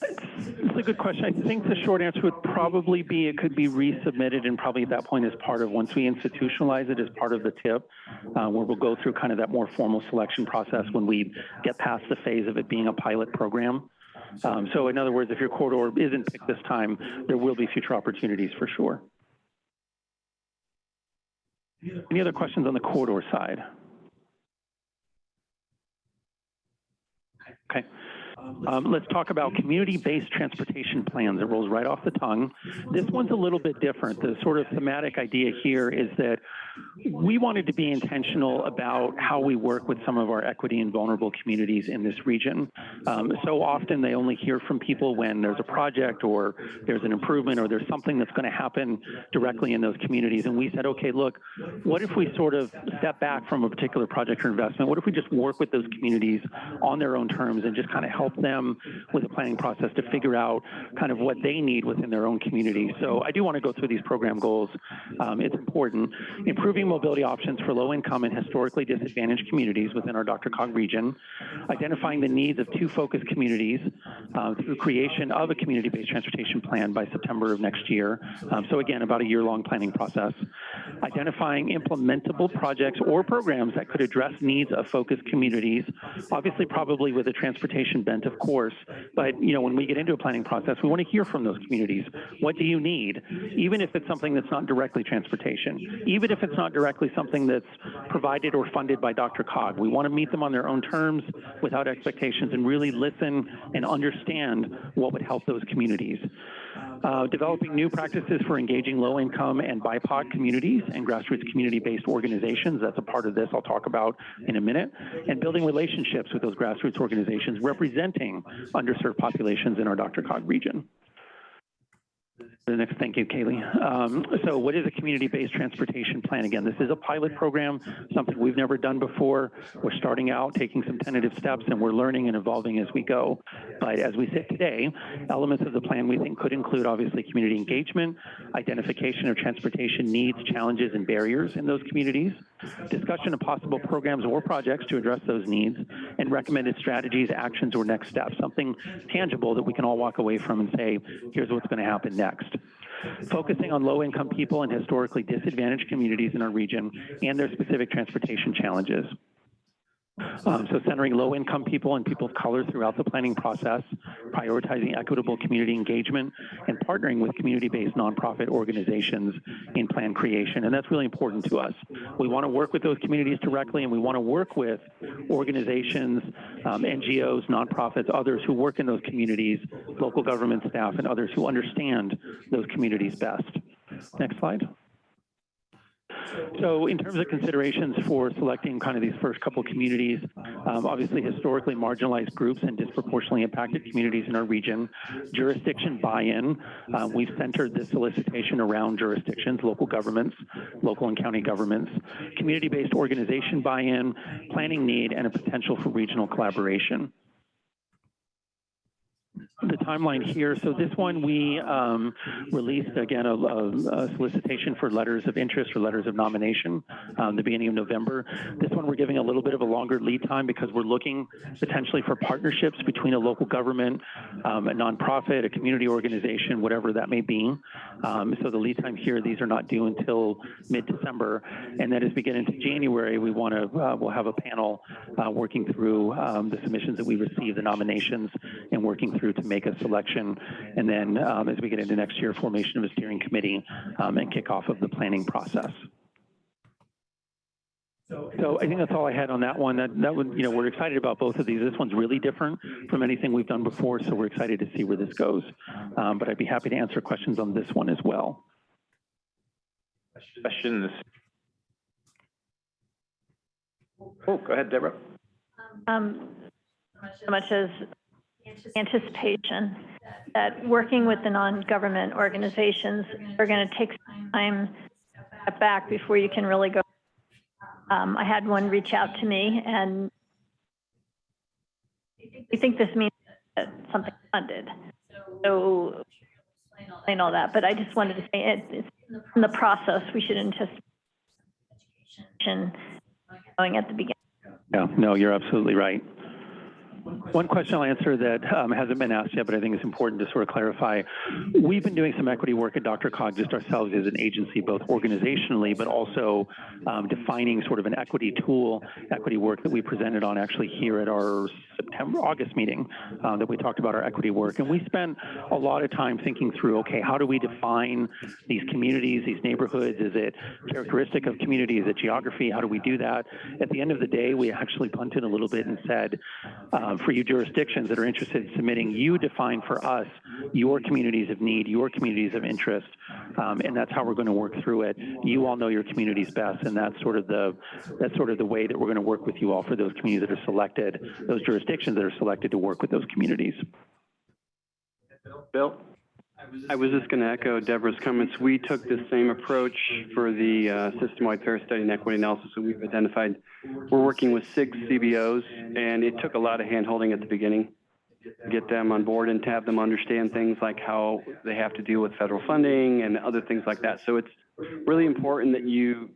D: It's a good question. I think the short answer would probably be it could be resubmitted and probably at that point as part of, once we institutionalize it as part of the TIP, uh, where we'll go through kind of that more formal selection process when we get past the phase of it being a pilot program. Um, so in other words, if your corridor isn't picked this time, there will be future opportunities for sure. Any other questions on the corridor side? Okay. Um, let's talk about community-based transportation plans. It rolls right off the tongue. This one's a little bit different. The sort of thematic idea here is that we wanted to be intentional about how we work with some of our equity and vulnerable communities in this region. Um, so often they only hear from people when there's a project or there's an improvement or there's something that's going to happen directly in those communities. And we said, okay, look, what if we sort of step back from a particular project or investment? What if we just work with those communities on their own terms and just kind of help them with the planning process to figure out kind of what they need within their own community. So I do want to go through these program goals. Um, it's important. Improving mobility options for low income and historically disadvantaged communities within our DRCOG region. Identifying the needs of two focus communities uh, through creation of a community-based transportation plan by September of next year. Um, so again, about a year-long planning process. identifying implementable projects or programs that could address needs of focused communities, obviously probably with a transportation of course, but, you know, when we get into a planning process, we want to hear from those communities. What do you need? Even if it's something that's not directly transportation, even if it's not directly something that's provided or funded by DRCOG, we want to meet them on their own terms without expectations and really listen and understand what would help those communities. Uh, developing new practices for engaging low-income and BIPOC communities and grassroots community-based organizations. That's a part of this I'll talk about in a minute. And building relationships with those grassroots organizations representing underserved populations in our DRCOG region. Next, thank you, Kaylee. Um, so what is a community-based transportation plan? Again, this is a pilot program, something we've never done before. We're starting out, taking some tentative steps, and we're learning and evolving as we go. But as we sit today, elements of the plan we think could include obviously community engagement, identification of transportation needs, challenges, and barriers in those communities, discussion of possible programs or projects to address those needs, and recommended strategies, actions, or next steps, something tangible that we can all walk away from and say, here's what's going to happen next. Focusing on low-income people and historically disadvantaged communities in our region and their specific transportation challenges. Um, so centering low-income people and people of color throughout the planning process, prioritizing equitable community engagement, and partnering with community-based nonprofit organizations in plan creation. And that's really important to us. We want to work with those communities directly, and we want to work with organizations, um, NGOs, nonprofits, others who work in those communities, local government staff, and others who understand those communities best. Next slide. So in terms of considerations for selecting kind of these first couple communities, um, obviously historically marginalized groups and disproportionately impacted communities in our region, jurisdiction buy-in, uh, we've centered this solicitation around jurisdictions, local governments, local and county governments, community-based organization buy-in, planning need, and a potential for regional collaboration the timeline here. So this one we um, released again a, a, solicitation for letters of interest or letters of nomination um, the beginning of November. This one we're giving a little bit of a longer lead time because we're looking potentially for partnerships between a local government, um, a nonprofit, a community organization, whatever that may be. Um, so the lead time here, these are not due until mid-December. And then as we get into January, we want to uh, we'll have a panel uh, working through um, the submissions that we receive, the nominations, and working through to make a selection, and then um, as we get into next year, formation of a steering committee um, and kickoff of the planning process. So I think that's all I had on that one. That, that would, you know, we're excited about both of these. This one's really different from anything we've done before, so we're excited to see where this goes. Um, but I'd be happy to answer questions on this one as well.
A: Questions? Oh, go ahead, Deborah.
B: Um, so much as anticipation that working with the non-government organizations are going to take some time back before you can really go. Um, I had one reach out to me and we think this means that something funded. So explain all that, but I just wanted to say it, it's in the process, we should anticipate going at the beginning.
D: Yeah, no, you're absolutely right. One question I'll answer that um, hasn't been asked yet, but I think it's important to sort of clarify. We've been doing some equity work at DRCOG just ourselves as an agency, both organizationally, but also um, defining sort of an equity tool, equity work that we presented on actually here at our September, August meeting uh, that we talked about our equity work. And we spent a lot of time thinking through, okay, how do we define these communities, these neighborhoods? Is it characteristic of community? Is it geography? How do we do that? At the end of the day, we actually punted a little bit and said, um, for you jurisdictions that are interested in submitting, you define for us your communities of need, your communities of interest, um, and that's how we're going to work through it. You all know your communities best, and that's sort of the that's sort of the way that we're going to work with you all for those communities that are selected, those jurisdictions that are selected to work with those communities.
O: Bill? I was just going to echo Deborah's comments. We took the same approach for the uh, system-wide fare study and equity analysis that we've identified. We're working with six CBOs, and it took a lot of hand-holding at the beginning to get them on board and to have them understand things like how they have to deal with federal funding and other things like that. So it's really important that you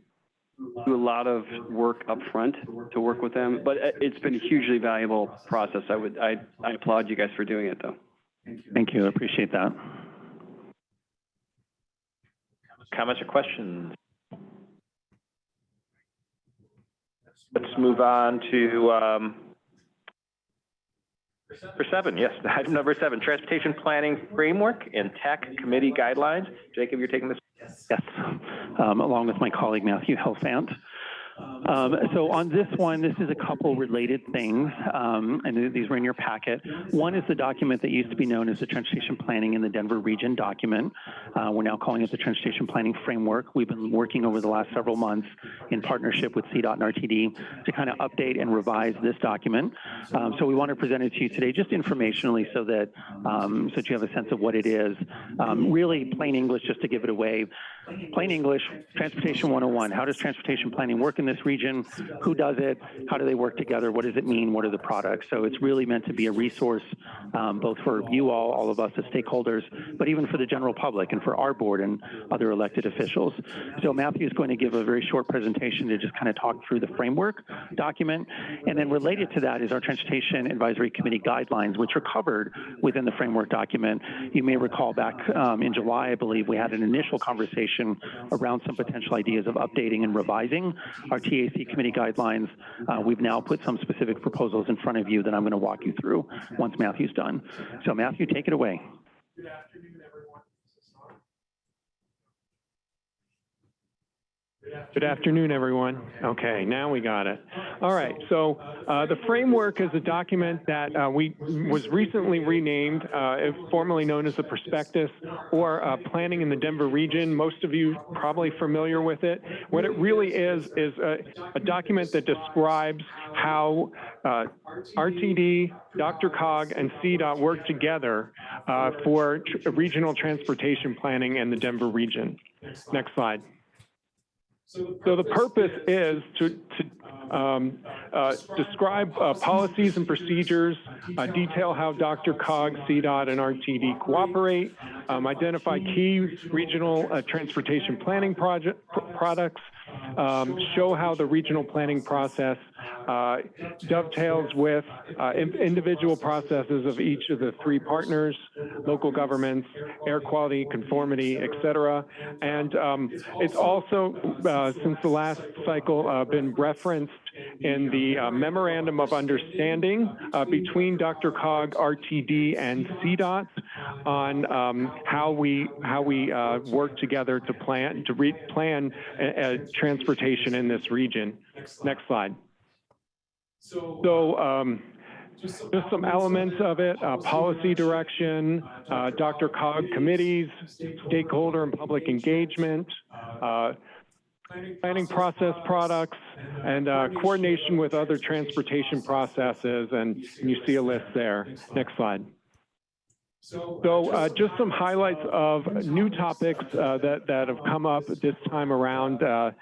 O: do a lot of work up front to work with them, but it's been a hugely valuable process. I would I, I applaud you guys for doing it though.
D: Thank you. I appreciate that.
A: Comments or questions? let's move on to, um, number seven, yes, item number seven, Transportation Planning Framework and tech Committee Guidelines. Jacob, you're taking this?
D: Yes, um, along with my colleague Matthew Helfant. Um, so on this one, this is a couple related things, um, and these were in your packet. One is the document that used to be known as the Transportation Planning in the Denver Region document. Uh, we're now calling it the Transportation Planning Framework. We've been working over the last several months in partnership with CDOT and RTD to kind of update and revise this document. Um, so we want to present it to you today just informationally so that, um, so that you have a sense of what it is. Um, really plain English, just to give it away. Plain English, Transportation 101. How does transportation planning work in this region? Who does it? How do they work together? What does it mean? What are the products? So it's really meant to be a resource um, both for you all, all of us as stakeholders, but even for the general public and for our board and other elected officials. So Matthew is going to give a very short presentation to just kind of talk through the framework document. And then related to that is our Transportation Advisory Committee guidelines, which are covered within the framework document. You may recall back um, in July, I believe, we had an initial conversation around some potential ideas of updating and revising our TAC committee guidelines. Uh, we've now put some specific proposals in front of you that I'm going to walk you through once Matthew's done. So Matthew, take it away.
P: Good afternoon, everyone. Okay, now we got it. All right, so uh, the framework is a document that uh, we was recently renamed, uh, formerly known as the prospectus or uh, planning in the Denver region. Most of you probably familiar with it. What it really is is a, a document that describes how uh, RTD, DRCOG, and CDOT work together uh, for tr regional transportation planning in the Denver region. Next slide. So the purpose is to, to um, uh, describe uh, policies and procedures, uh, detail how DRCOG, CDOT, and RTD cooperate, um, identify key regional uh, transportation planning project, products, um, show how the regional planning process uh, dovetails with uh, in individual processes of each of the three partners, local governments, air quality, conformity, et cetera. And um, it's also, uh, since the last cycle, uh, been referenced in the uh, memorandum of understanding uh, between DRCOG, RTD, and CDOT on um, how we how we work together to plan to re- plan transportation in this region. Next slide. So um, just some elements of it, uh, policy direction, uh, DRCOG committees, stakeholder and public engagement, uh, planning process products, and uh, coordination with other transportation processes, and, and, you see a list there. Next slide. So uh, just some highlights of new topics uh, that, that have come up this time around. Uh,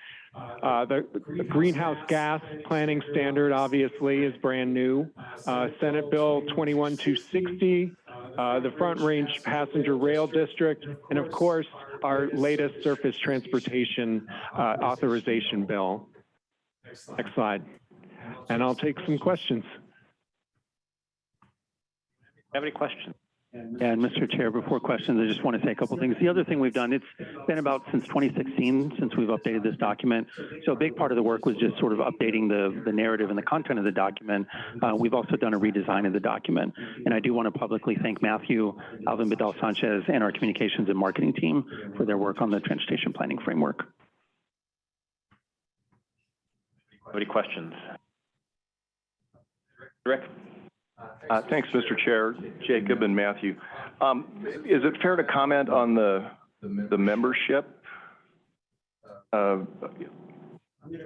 P: the, the, greenhouse gas planning standard obviously is brand new. Uh, Senate Bill 21260, uh, the Front Range Passenger Rail District, and of course, our latest surface transportation uh, authorization bill. Next slide. And I'll take some questions.
A: Have any questions?
D: And Mr. Chair, before questions, I just want to say a couple things. The other thing we've done, it's been about since 2016 since we've updated this document. So a big part of the work was just sort of updating the, the narrative and the content of the document. Uh, we've also done a redesign of the document. And I do want to publicly thank Matthew, Alvin Bedell Sanchez, and our communications and marketing team for their work on the transportation planning framework.
A: Any questions?
Q: Uh, thanks, Mr. Chair, Jacob and Matthew. Um, is it fair to comment on the the membership? Uh,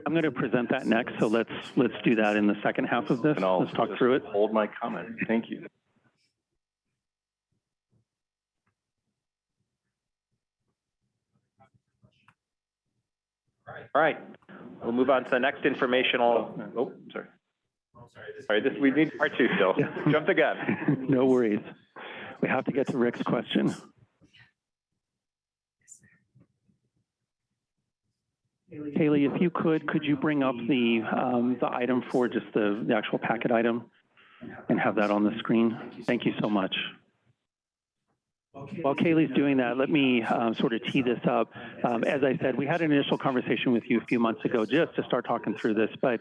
D: I'm going to present that next, so let's let's do that in the second half of this. let's talk through it.
Q: Hold my comment. Thank you.
A: All right, we'll move on to the next informational. Oh, sorry. Sorry, this, we need part two still. Jump the gun.
D: no worries. We have to get to Rick's question. Haley, if you could, could you bring up the um, the item for just the, the actual packet item and have that on the screen? Thank you so much. While Kaylee's doing that, let me um, sort of tee this up. Um, as I said, we had an initial conversation with you a few months ago just to start talking through this, but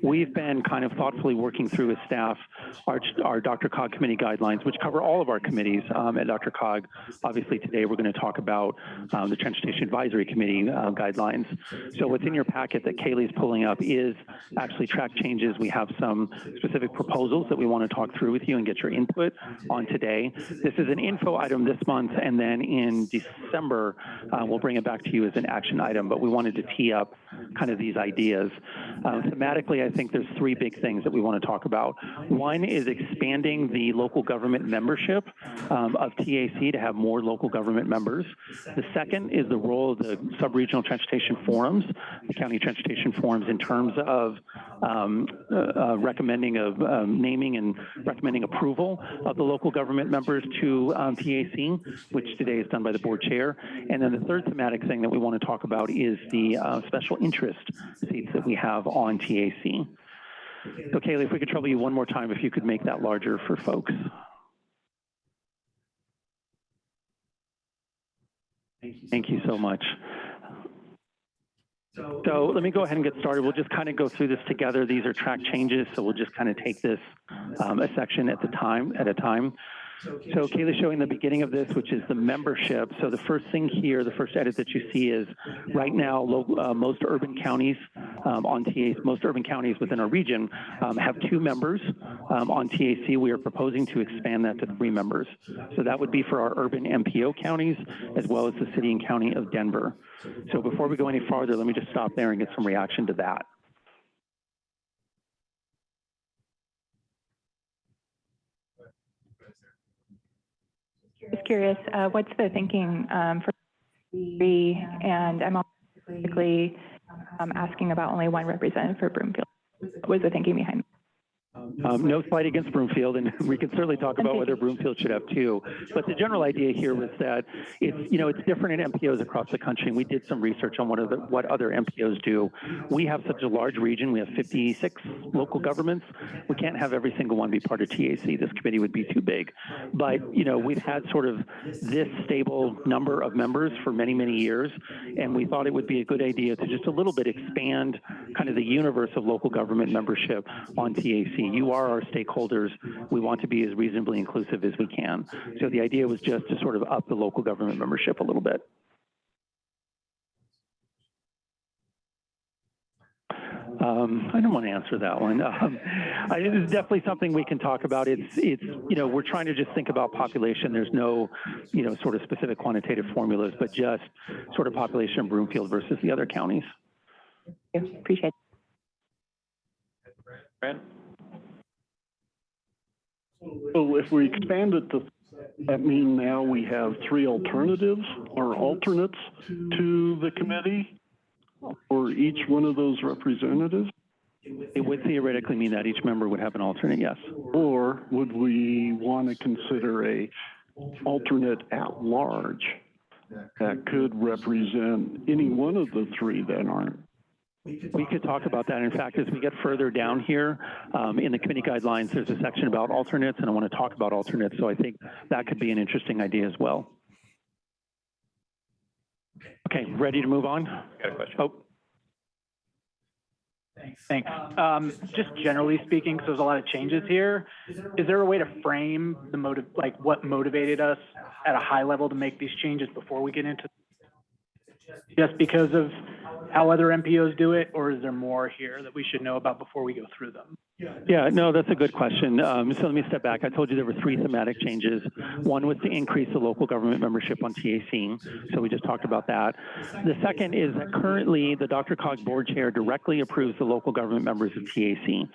D: we've been kind of thoughtfully working through with staff our, our DRCOG committee guidelines, which cover all of our committees um, at DRCOG. Obviously, today we're going to talk about um, the Transportation Advisory Committee uh, guidelines. So what's in your packet that Kaylee's pulling up is actually track changes. We have some specific proposals that we want to talk through with you and get your input on today. This is an info item this month, and then in December, uh, we'll bring it back to you as an action item, but we wanted to tee up kind of these ideas. Uh, thematically, I think there's three big things that we want to talk about. One is expanding the local government membership um, of TAC to have more local government members. The second is the role of the sub-regional transportation forums, the county transportation forums in terms of um, uh, uh, recommending of um, naming and recommending approval of the local government members to um, TAC, which today is done by the board chair. And then the third thematic thing that we want to talk about is the uh, special interest seats that we have on TAC. So Kaylee, if we could trouble you one more time, if you could make that larger for folks. Thank you so much. So let me go ahead and get started. We'll just kind of go through this together. These are track changes, so we'll just kind of take this um, a section at the time at a time. So Kaylee's showing the beginning of this, which is the membership. So the first thing here, the first edit that you see is right now, uh, most urban counties um, on TAC, most urban counties within our region um, have two members um, on TAC. We are proposing to expand that to three members. So that would be for our urban MPO counties as well as the city and county of Denver. So before we go any farther, let me just stop there and get some reaction to that.
E: Curious, uh, what's the thinking um, for three? And I'm basically um, asking about only one representative for Broomfield. What was the thinking behind?
D: Um, no fight against Broomfield, and we can certainly talk about whether Broomfield should have two. But the general idea here was that it's, you know, it's different in MPOs across the country. And we did some research on what other, what other MPOs do. We have such a large region. We have 56 local governments. We can't have every single one be part of TAC. This committee would be too big. But, you know, we've had sort of this stable number of members for many, many years. And we thought it would be a good idea to just a little bit expand kind of the universe of local government membership on TAC. You are our stakeholders. We want to be as reasonably inclusive as we can. So the idea was just to sort of up the local government membership a little bit. Um, I don't want to answer that one. Um, I, it is definitely something we can talk about. It's, it's, you know, we're trying to just think about population. There's no, you know, sort of specific quantitative formulas, but just sort of population of Broomfield versus the other counties.
E: Appreciate it.
A: Brad?
M: So if we expand it to, that mean now we have three alternatives or alternates to the committee for each one of those representatives?
D: It would theoretically mean that each member would have an alternate, yes.
M: Or would we want to consider a alternate at large that could represent any one of the three that aren't?
D: We could talk about that. In fact, as we get further down here um, in the committee guidelines, there's a section about alternates, and I want to talk about alternates. So I think that could be an interesting idea as well. Okay, ready to move on?
A: Got a question?
D: Oh,
R: Thanks. Um, just generally speaking, because there's a lot of changes here, is there a way to frame the motive, like what motivated us at a high level to make these changes before we get into? Just because of how other MPOs do it, or is there more here that we should know about before we go through them?
D: Yeah, no, that's a good question. Um, so let me step back. I told you there were three thematic changes. One was to increase the local government membership on TAC. So we just talked about that. The second is that currently the DRCOG board chair directly approves the local government members of TAC.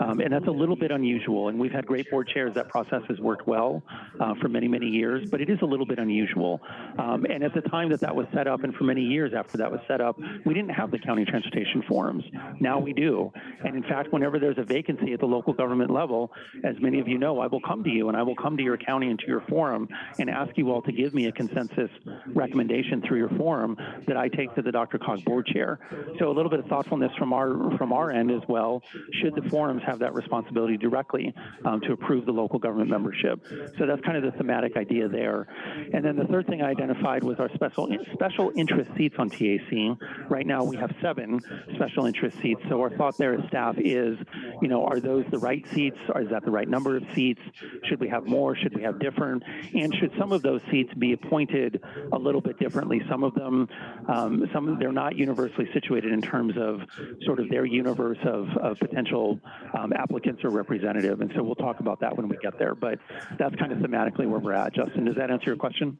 D: Um, and that's a little bit unusual. And we've had great board chairs. That process has worked well uh, for many, many years, but it is a little bit unusual. Um, and at the time that that was set up and for many years after that was set up, we didn't didn't have the county transportation forums. Now we do. And in fact, whenever there's a vacancy at the local government level, as many of you know, I will come to you and I will come to your county and to your forum and ask you all to give me a consensus recommendation through your forum that I take to the DRCOG board chair. So a little bit of thoughtfulness from our from our end as well. Should the forums have that responsibility directly um, to approve the local government membership? So that's kind of the thematic idea there. And then the third thing I identified was our special special interest seats on TAC. Right now we have seven special interest seats. So our thought there as staff is, you know, are those the right seats? Or is that the right number of seats? Should we have more? Should we have different? And should some of those seats be appointed a little bit differently? Some of them, um, some of they're not universally situated in terms of sort of their universe of, of potential um, applicants or representative. And so we'll talk about that when we get there. But that's kind of thematically where we're at. Justin, does that answer your question?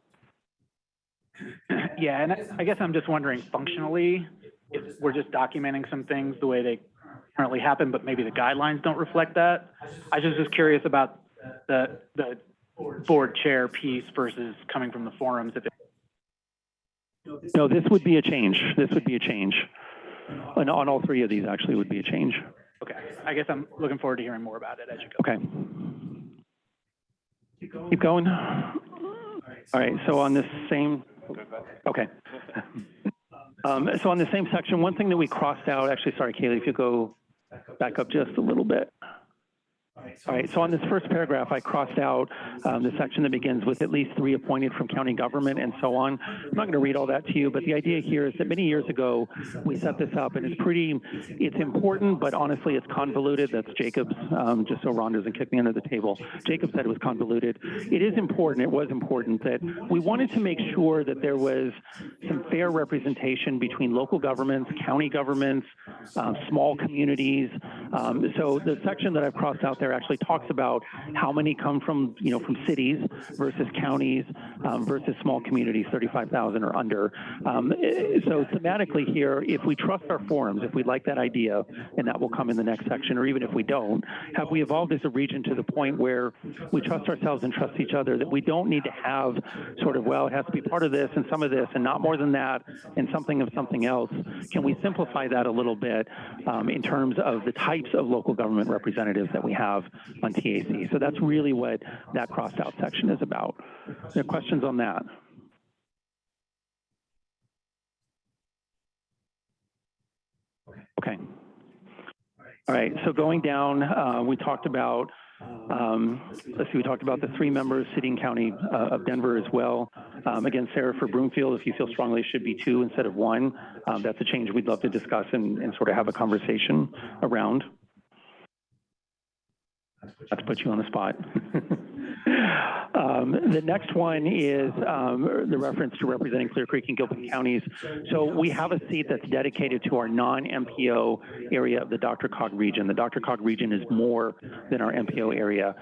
R: Yeah, and I- I guess I'm just wondering functionally, if we're just documenting some things the way they currently happen, but maybe the guidelines don't reflect that. I was just curious about the, the board chair piece versus coming from the forums. If it,
D: No, this would be a change. This would be a change. On, on all three of these actually would be a change.
R: okay, I guess I'm looking forward to hearing more about it as you go.
D: Okay. Keep going. All right, so on this same, okay. Um, so on the same section, one thing that we crossed out, actually, sorry, Kaylee, if you go back up just a little bit. All right, so on this first paragraph, I crossed out um, the section that begins with at least three appointed from county government and so on. I'm not going to read all that to you, but the idea here is that many years ago, we set this up and it's pretty, it's important, but honestly, it's convoluted. That's Jacob's, um, just so Ron doesn't kick me under the table. Jacob said it was convoluted. It is important, it was important that we wanted to make sure that there was some fair representation between local governments, county governments, um, small communities. Um, so the section that I've crossed out there actually talks about how many come from, you know, from cities versus counties um, versus small communities, 35,000 or under. Um, eh, so thematically here, if we trust our forums, if we like that idea, and that will come in the next section, or even if we don't, have we evolved as a region to the point where we trust ourselves and trust each other, that we don't need to have sort of, well, it has to be part of this and some of this and not more than that and something of something else. Can we simplify that a little bit um, in terms of the types of local government representatives that we have on TAC? So that's really what that crossed out section is about. Are questions on that? Okay. All right, so going down, uh, we talked about, um, let's see, we talked about the three members, City and County uh, of Denver as well. Um, again, Sarah, for Broomfield, if you feel strongly it should be two instead of one, um, that's a change we'd love to discuss and, and sort of have a conversation around. Not to put you on the spot. Um, the next one is um, the reference to representing Clear Creek and Gilpin counties. So we have a seat that's dedicated to our non-MPO area of the DRCOG region. The DRCOG region is more than our MPO area.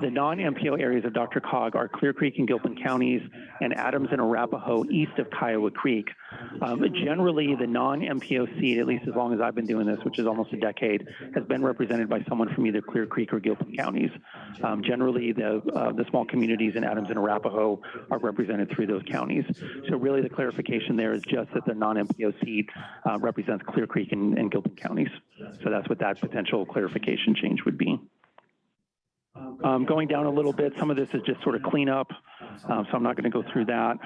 D: The non-MPO areas of DRCOG are Clear Creek and Gilpin counties and Adams and Arapahoe east of Kiowa Creek. Um, generally, the non-MPO seat, at least as long as I've been doing this, which is almost a decade, has been represented by someone from either Clear Creek or Gilpin counties. Um, generally, the uh, the small communities in Adams and Arapahoe are represented through those counties. So really, the clarification there is just that the non-MPO seat uh, represents Clear Creek and, and Gilpin counties. So that's what that potential clarification change would be. Um, going down a little bit, some of this is just sort of cleanup, um, so I'm not going to go through that.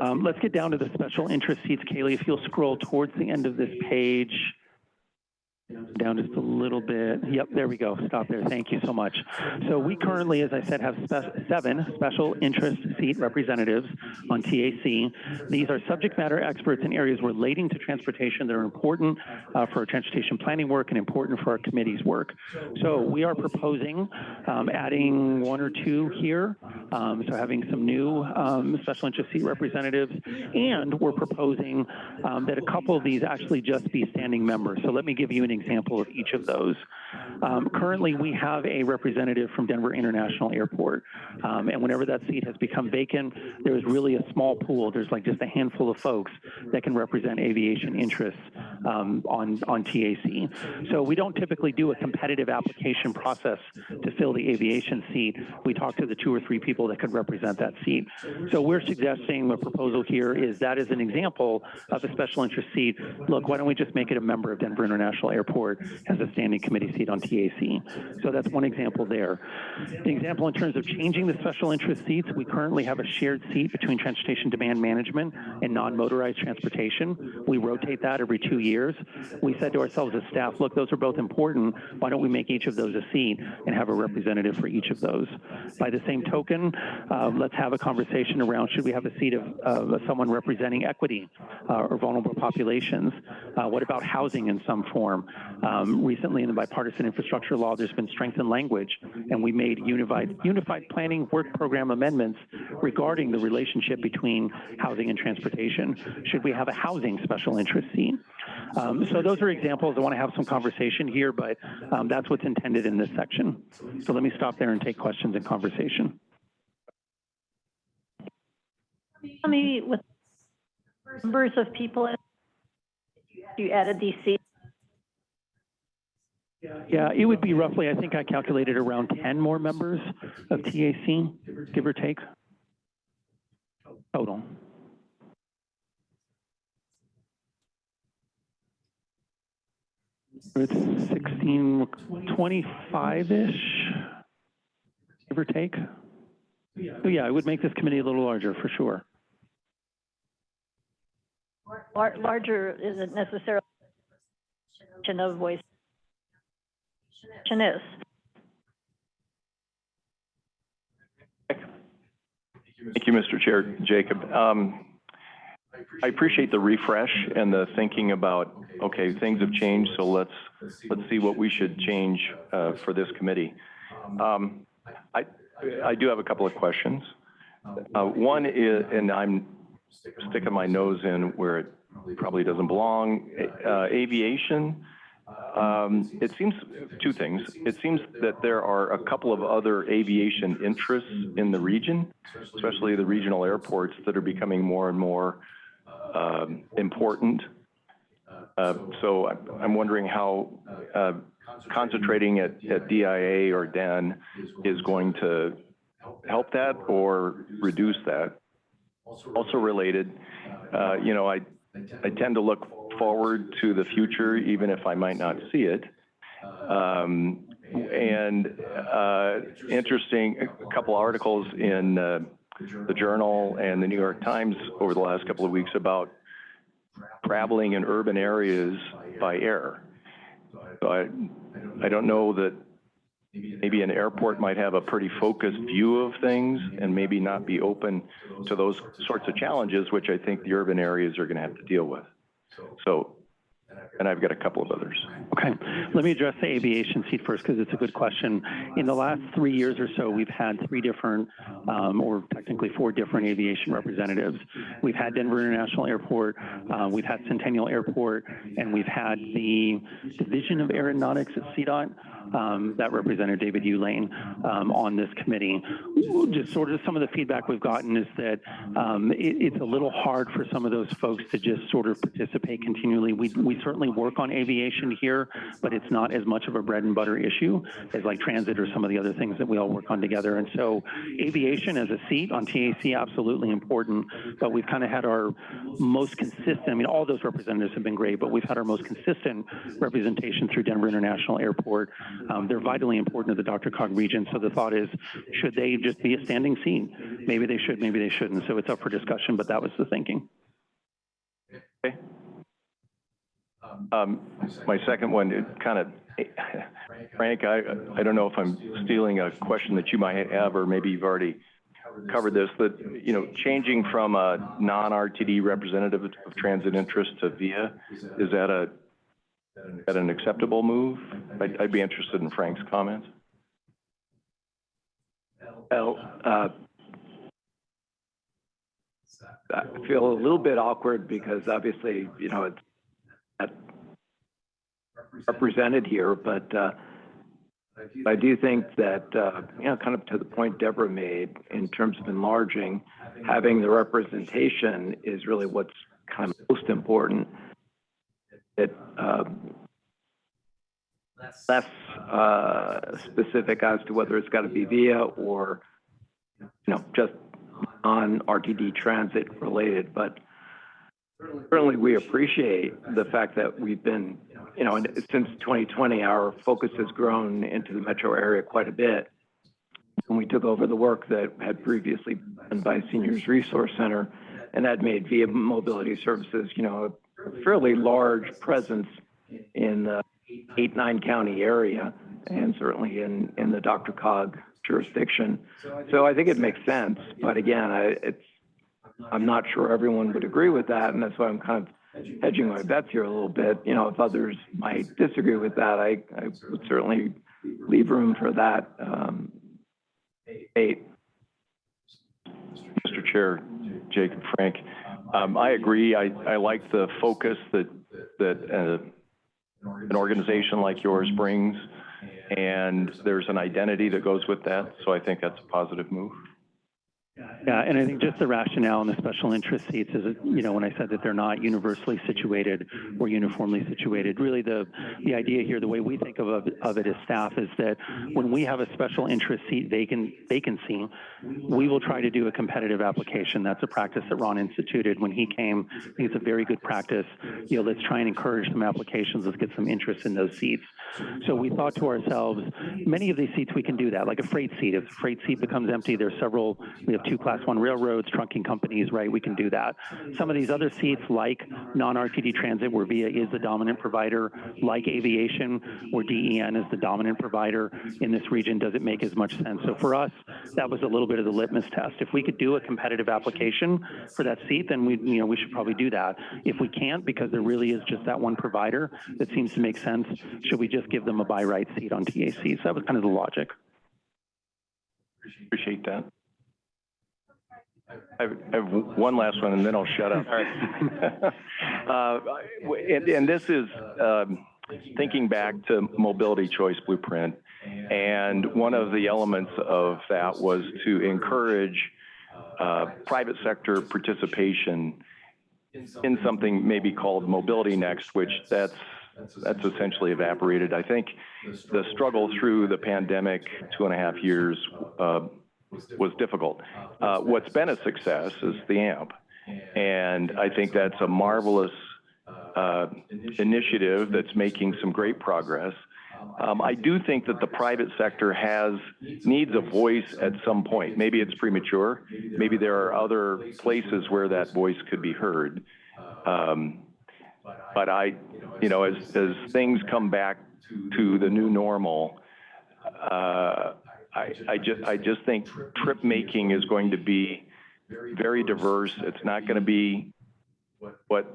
D: Um, let's get down to the special interest seats. Kaylee, if you'll scroll towards the end of this page, down just a little bit. Yep, there we go. Stop there. Thank you so much. So we currently, as I said, have spe seven special interest seat representatives on TAC. These are subject matter experts in areas relating to transportation that are important uh, for our transportation planning work and important for our committee's work. So we are proposing um, adding one or two here, um, so having some new um, special interest seat representatives, and we're proposing um, that a couple of these actually just be standing members. So let me give you an example of each of those. Um, currently, we have a representative from Denver International Airport, um, and whenever that seat has become vacant, there is really a small pool. There's like just a handful of folks that can represent aviation interests um, on on TAC. So we don't typically do a competitive application process to fill the aviation seat. We talk to the two or three people people that could represent that seat. So we're suggesting, the proposal here is that is an example of a special interest seat. Look, why don't we just make it a member of Denver International Airport as a standing committee seat on TAC? So that's one example there. The example in terms of changing the special interest seats, we currently have a shared seat between transportation demand management and non-motorized transportation. We rotate that every two years. We said to ourselves as staff, look, those are both important. Why don't we make each of those a seat and have a representative for each of those? By the same token, uh, let's have a conversation around should we have a seat of, of someone representing equity uh, or vulnerable populations? Uh, what about housing in some form? Um, recently in the bipartisan infrastructure law, there's been strengthened language, and we made unified unified planning work program amendments regarding the relationship between housing and transportation. Should we have a housing special interest seat? Um, so those are examples. I want to have some conversation here, but um, that's what's intended in this section. So let me stop there and take questions and conversation.
B: Me with numbers of people you added seats.
D: Yeah, it would be roughly, I think I calculated around 10 more members of TAC, give or take, total. It's 16, 25-ish, give or take. So yeah, it would make this committee a little larger for sure.
B: Lar- Larger isn't necessarily of voice. Is.
Q: Thank you, Mr. Chair. Jacob. Um, I appreciate the refresh and the thinking about, okay, things have changed, so let's, let's see what we should change, uh, for this committee. Um, I, I do have a couple of questions. Uh, one is, and I'm sticking my nose in where it probably doesn't belong, uh, aviation. Um, it seems, two things. It seems that there are a couple of other aviation interests in the region, especially the regional airports that are becoming more and more um, important. Uh, so I'm- wondering how uh, concentrating at, at DIA or DEN is going to help that or reduce that. Also related, uh, you know, I, I tend to look forward to the future, even if I might not see it. Um, and uh, interesting, a couple articles in uh, the Journal and the New York Times over the last couple of weeks about traveling in urban areas by air. I, I don't know that maybe an airport might have a pretty focused view of things and maybe not be open to those sorts of challenges, which I think the urban areas are going to have to deal with. So, and I've got a couple of others.
D: Okay, let me address the aviation seat first because it's a good question. In the last three years or so, we've had three different, um, or technically four different aviation representatives. We've had Denver International Airport, uh, we've had Centennial Airport, and we've had the Division of Aeronautics at CDOT. Um, that represented David Ulane um, on this committee. Just sort of some of the feedback we've gotten is that um, it, it's a little hard for some of those folks to just sort of participate continually. We, we certainly work on aviation here, but it's not as much of a bread and butter issue as like transit or some of the other things that we all work on together. And so aviation as a seat on TAC, absolutely important, but we've kind of had our most consistent, I mean, all those representatives have been great, but we've had our most consistent representation through Denver International Airport. Um, they're vitally important to the DRCOG region. So the thought is, should they just be a standing scene? Maybe they should, maybe they shouldn't. So it's up for discussion, but that was the thinking.
Q: Okay. Um, my second one, kind of, Frank, I, I don't know if I'm stealing a question that you might have, or maybe you've already covered this, but, you know, changing from a non-RTD representative of transit interest to VIA, is that a, that an acceptable move? I'd, I'd be interested in Frank's comments.
H: Well, uh, I feel a little bit awkward because obviously, you know, it's not represented here, but, uh, I do think that, uh, you know, kind of to the point Deborah made in terms of enlarging, having the representation is really what's kind of most important. It, um, less, uh, specific as to whether it's got to be via or you know, just on RTD transit related, but certainly we appreciate the fact that we've been, you know, since 2020, our focus has grown into the metro area quite a bit. And we took over the work that had previously been done by Seniors Resource Center, and that made Via Mobility Services, you know, fairly large presence in the eight, nine county area, and certainly in, in the DRCOG jurisdiction. So I think it makes sense, but again, I, it's, I'm not sure everyone would agree with that, and that's why I'm kind of hedging my bets here a little bit. You know, if others might disagree with that, I, I would certainly leave room for that, um, debate.
Q: Mr. Chair, Jacob Frank. Um, I agree. I, I like the focus that, that, uh, an organization like yours brings. And there's an identity that goes with that. So I think that's a positive move.
D: Yeah, and I think just the rationale and the special interest seats is, you know, when I said that they're not universally situated or uniformly situated, really the, the idea here, the way we think of, of it as staff is that when we have a special interest seat vacant, vacancy, we will try to do a competitive application. That's a practice that Ron instituted when he came. I think it's a very good practice. You know, let's try and encourage some applications. Let's get some interest in those seats. So we thought to ourselves, many of these seats we can do that, like a freight seat. If a freight seat becomes empty, there's several, we have two class one railroads, trunking companies, right? We can do that. Some of these other seats like non-RTD transit where VIA is the dominant provider, like aviation where DEN is the dominant provider in this region, doesn't make as much sense. So for us, that was a little bit of the litmus test. If we could do a competitive application for that seat, then we, you know, we should probably do that. If we can't, because there really is just that one provider that seems to make sense, should we just give them a buy right seat on TAC? So that was kind of the logic.
Q: Appreciate that. I have, one last one and then I'll shut up. Uh, and, and this is, um, thinking back to mobility choice blueprint. And one of the elements of that was to encourage, uh, private sector participation in something maybe called Mobility Next, which that's, that's essentially evaporated. I think the struggle through the pandemic, two and a half years, uh, was difficult. Uh, what's been a success is the AMP. And I think that's a marvelous uh, initiative that's making some great progress. Um, I do think that the private sector has, needs a voice at some point. Maybe it's premature. Maybe there are other places where that voice could be heard. Um, but I, you know, as, as things come back to the new normal, uh, I, I just, I just think trip making is going to be very diverse. It's not going to be what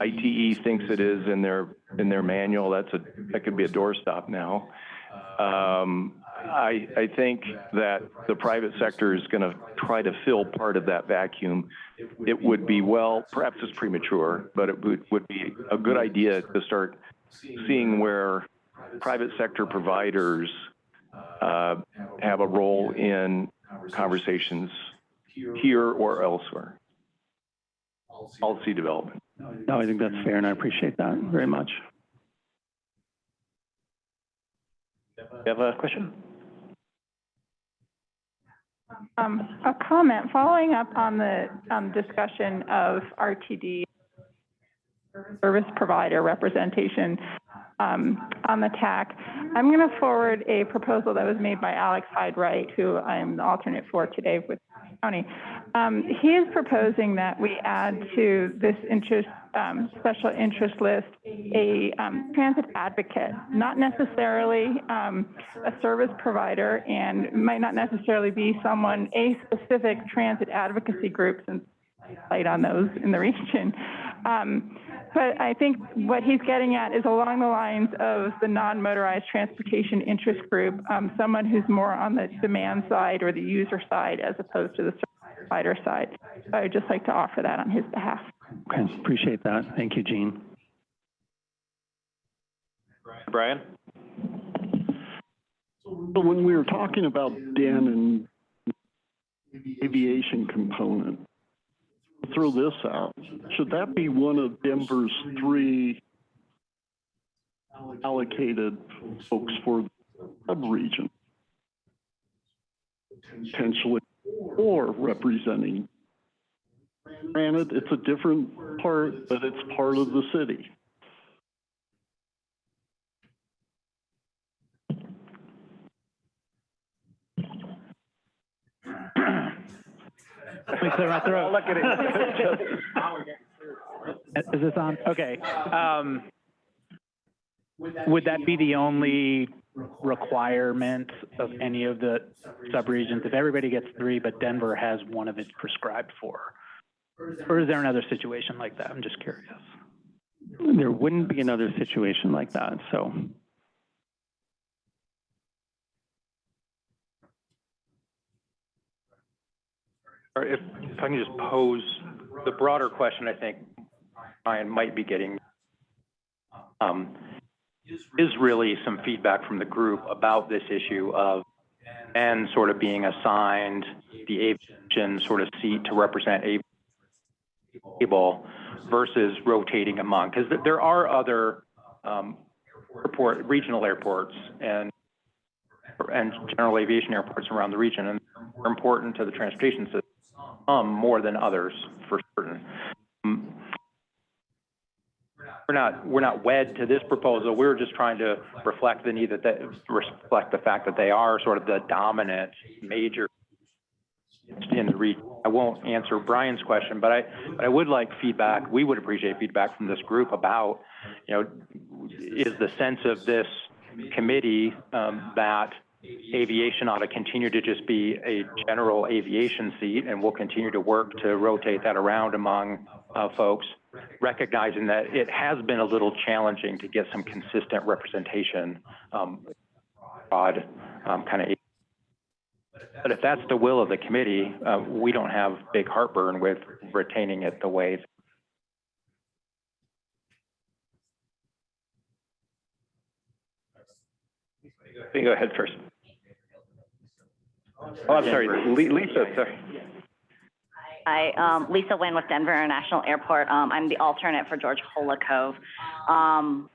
Q: ITE thinks it is in their, in their manual. That's a, that could be a doorstop now. Um, I, I think that the private sector is going to try to fill part of that vacuum. It would be well, perhaps it's premature, but it would, would be a good idea to start seeing where private sector providers uh, have a role in conversations here or elsewhere. Policy development.
D: No, I think that's fair and I appreciate that very much.
Q: Do you have a question?
E: Um, a comment, following up on the, um, discussion of RTD service provider representation, um, on the TAC. I'm going to forward a proposal that was made by Alex Hyde-Wright, who I'm the alternate for today with county. Um, he is proposing that we add to this interest, um, special interest list, a, um, transit advocate, not necessarily, um, a service provider and might not necessarily be someone, a specific transit advocacy group since light on those in the region. But I think what he's getting at is along the lines of the non-motorized transportation interest group, um, someone who's more on the demand side or the user side as opposed to the service provider side. So I'd just like to offer that on his behalf.
D: Okay, appreciate that. Thank you, Gene.
A: Brian?
M: So when we were talking about DEN and aviation component, throw this out. Should that be one of Denver's three allocated folks for the sub-region? Potentially or representing. Granted, it's a different part, but it's part of the city.
R: Let me clear my throat.
Q: Look at
R: Is this on? Okay. Um, would that be the only requirement of any of the subregions? If everybody gets three, but Denver has one of its prescribed for? Or is there another situation like that? I'm just curious.
D: There wouldn't be another situation like that, so.
N: Or if, if I can just pose the broader question, I think Ryan might be getting, um, is really some feedback from the group about this issue of and sort of being assigned the aviation sort of seat to represent a able versus rotating among, because there are other, um, airport, regional airports and and general aviation airports around the region, and important to the transportation system, um, more than others for certain. Um, We're not, we're not wed to this proposal. We're just trying to reflect the need that, that, reflect the fact that they are sort of the dominant major in the region. I won't answer Brian's question, but I, but I would like feedback. We would appreciate feedback from this group about, you know, is the sense of this committee, um, that aviation ought to continue to just be a general aviation seat, and we'll continue to work to rotate that around among, uh, folks, recognizing that it has been a little challenging to get some consistent representation, um, broad, um, kind of. But if that's the will of the committee, uh, we don't have big heartburn with retaining it the way
Q: You can go ahead first. Oh, I'm sorry, Lisa, sorry.
S: Hi, um, Lisa Nguyen with Denver International Airport. Um, I'm the alternate for George Holakove. Um,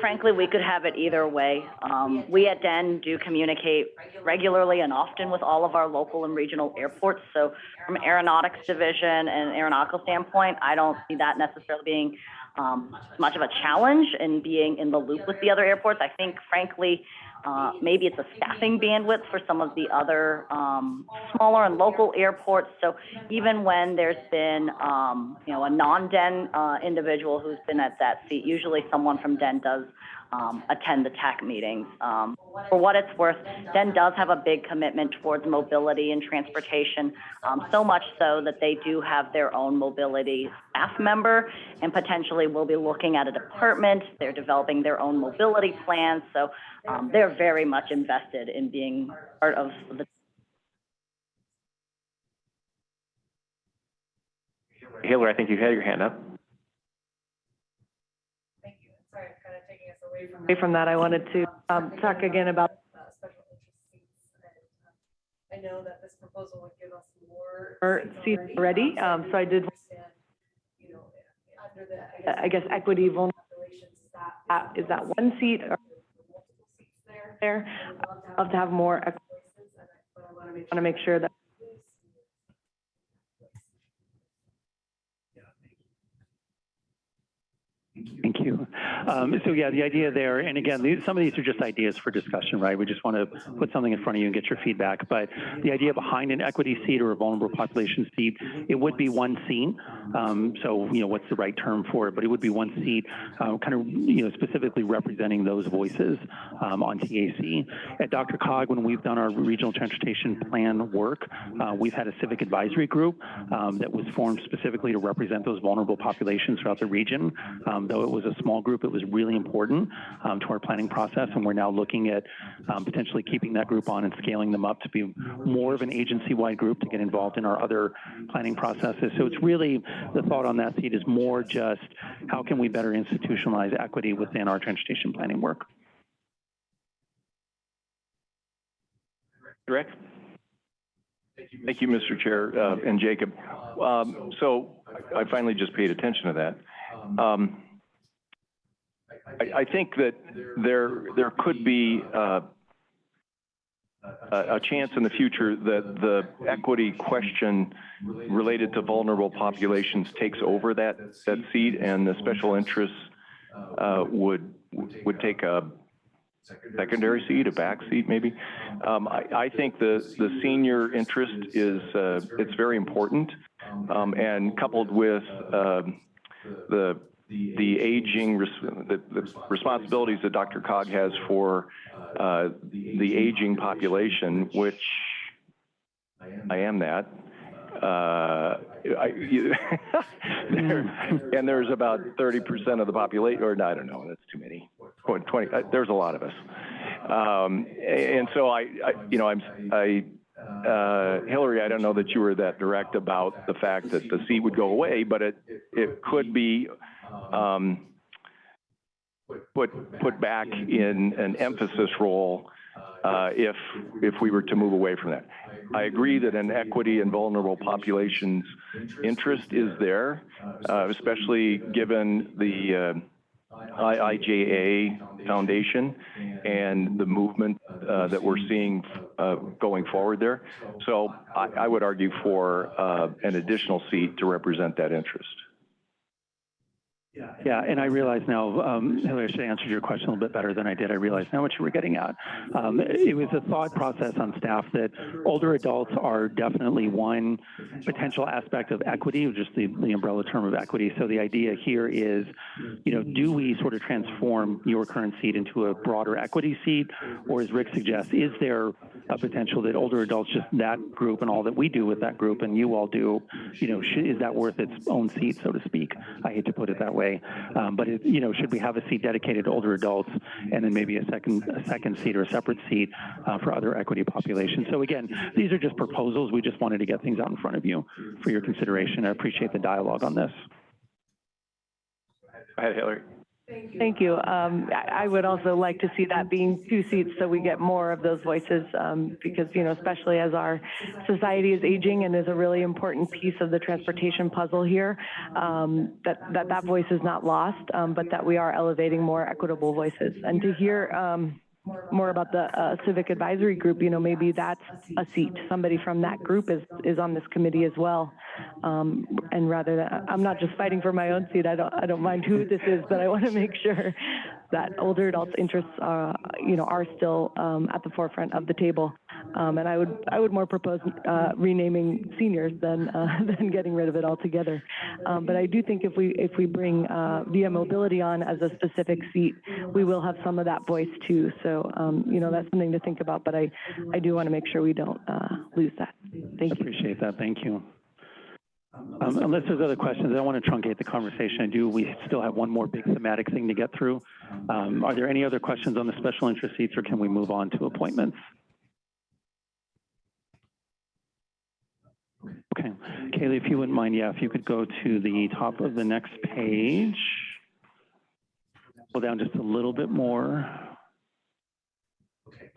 S: frankly, we could have it either way. Um, we at DEN do communicate regularly and often with all of our local and regional airports. So from an aeronautics division and aeronautical standpoint, I don't see that necessarily being um, much of a challenge in being in the loop with the other airports. I think frankly, uh, maybe it's a staffing bandwidth for some of the other, um, smaller and local airports. So even when there's been, um, you know, a non-DEN, uh, individual who's been at that seat, usually someone from DEN does, um, attend the TAC meetings. Um, for what it's worth, DEN does have a big commitment towards mobility and transportation, um, so much so that they do have their own mobility staff member and potentially will be looking at a department. They're developing their own mobility plans. So, um, they're very much invested in being part of the
Q: Hillary, I think you had your hand up.
T: Away from that, I wanted to, um, talk again about uh, special interest seats. and, uh, I know that this proposal would give us more. Or seats already, um, so I did. You know, under the, I guess, equity vulnerable populations, is that, is that one seat or? There, I'd love to have more. equity voices, but I want to make sure that.
D: Thank you. Um, so yeah, the idea there, and again, these, some of these are just ideas for discussion, right? We just want to put something in front of you and get your feedback. But the idea behind an equity seat or a vulnerable population seat, it would be one seat. Um, so, you know, what's the right term for it? But it would be one seat, uh, kind of, you know, specifically representing those voices um, on TAC. At DRCOG, when we've done our regional transportation plan work, uh, we've had a civic advisory group um, that was formed specifically to represent those vulnerable populations throughout the region. Um, though it was a small group, it was really important um, to our planning process, and we're now looking at potentially keeping that group on and scaling them up to be more of an agency-wide group to get involved in our other planning processes. So it's really the thought on that seat is more just how can we better institutionalize equity within our transportation planning work.
Q: Rick? Thank you, Mr. Chair, uh, and Jacob. Um, so I I finally just paid attention to that. Um, I, I think that there, there could be, uh, a, chance in the future that the equity question related to vulnerable populations takes over that, that seat and the special interests uh, would, would take a secondary seat, a back seat maybe. Um, I, I think the, the senior interest is, uh, it's very important. Um, and coupled with, um, the, the aging, res- the, the responsibilities that DRCOG has for, uh, the aging population, which I am that. Uh, I, you, there- and there's about 30% of the population, or no, I don't know, that's too many. 20, uh, there's a lot of us. Um, and so I, I, you know, I'm, I, uh, Hillary, I don't know that you were that direct about the fact that the seat would go away, but it, it could be, um, put, put back in an emphasis role, uh, if, if we were to move away from that. I agree that an equity and vulnerable populations interest is there, uh, especially given the, uh, IIJA Foundation and the movement uh, that we're seeing uh, going forward there. So I, I would argue for uh, an additional seat to represent that interest.
D: Yeah, Yeah, and I realize now, um, Hillary, I should have answered your question a little bit better than I did. I realize now what you were getting at. Um, it was a thought process on staff that older adults are definitely one potential aspect of equity, just the, the umbrella term of equity. So the idea here is, you know, do we sort of transform your current seat into a broader equity seat? Or as Rick suggests, is there a potential that older adults, just that group and all that we do with that group and you all do, you know, is that worth its own seat, so to speak? I hate to put it that way. Um, but it, you know, should we have a seat dedicated to older adults and then maybe a second, a second seat or a separate seat uh, for other equity populations? So again, these are just proposals. We just wanted to get things out in front of you for your consideration. I appreciate the dialogue on this.
Q: Go ahead, Hillary.
T: Thank you. Um, I would also like to see that being two seats so we get more of those voices, um, because, you know, especially as our society is aging and is a really important piece of the transportation puzzle here, um, that, that that voice is not lost, um, but that we are elevating more equitable voices. And to hear, um, more about the uh, civic advisory group, you know, maybe that's a seat. Somebody from that group is, is on this committee as well. Um, and rather than, I'm not just fighting for my own seat. I don't, I don't mind who this is, but I want to make sure that older adults' interests, uh, you know, are still um, at the forefront of the table. Um, and I would, I would more propose uh, renaming seniors than, uh, than getting rid of it altogether. Um, but I do think if we, if we bring uh, via mobility on as a specific seat, we will have some of that voice too. So, um, you know, that's something to think about. But I, I do want to make sure we don't uh, lose that. Thank you.
D: Appreciate that. Thank you. Um, unless there's other questions, I don't want to truncate the conversation. I do. We still have one more big thematic thing to get through. Um, are there any other questions on the special interest seats, or can we move on to appointments? Okay, Kaylee, if you wouldn't mind, yeah, if you could go to the top of the next page. Go down just a little bit more.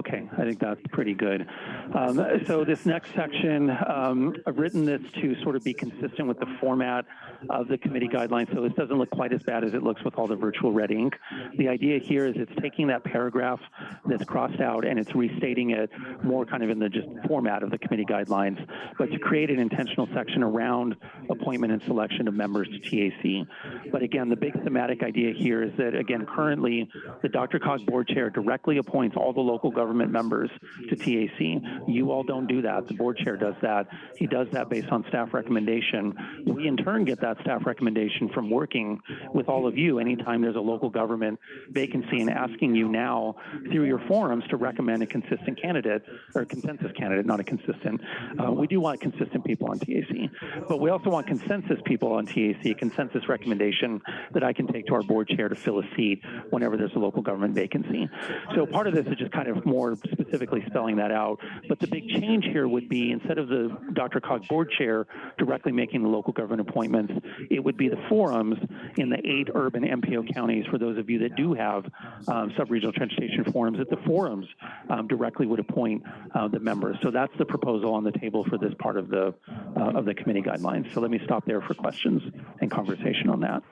D: Okay, I think that's pretty good. Um, so this next section, um, I've written this to sort of be consistent with the format of the committee guidelines, so this doesn't look quite as bad as it looks with all the virtual red ink. The idea here is it's taking that paragraph that's crossed out and it's restating it more kind of in the just format of the committee guidelines, but to create an intentional section around appointment and selection of members to TAC. But again, the big thematic idea here is that, again, currently, the DRCOG Board Chair directly appoints all the local government members to TAC. You all don't do that. The board chair does that. He does that based on staff recommendation. We in turn get that staff recommendation from working with all of you anytime there's a local government vacancy and asking you now through your forums to recommend a consistent candidate or a consensus candidate, not a consistent. Uh, we do want consistent people on TAC, but we also want consensus people on TAC, a consensus recommendation that I can take to our board chair to fill a seat whenever there's a local government vacancy. So part of this is just kind of more specifically spelling that out. But the big change here would be instead of the DRCOG board chair directly making the local government appointments, it would be the forums in the eight urban MPO counties for those of you that do have um, sub-regional transportation forums that the forums um, directly would appoint uh, the members. So that's the proposal on the table for this part of the uh, of the committee guidelines. So let me stop there for questions and conversation on that.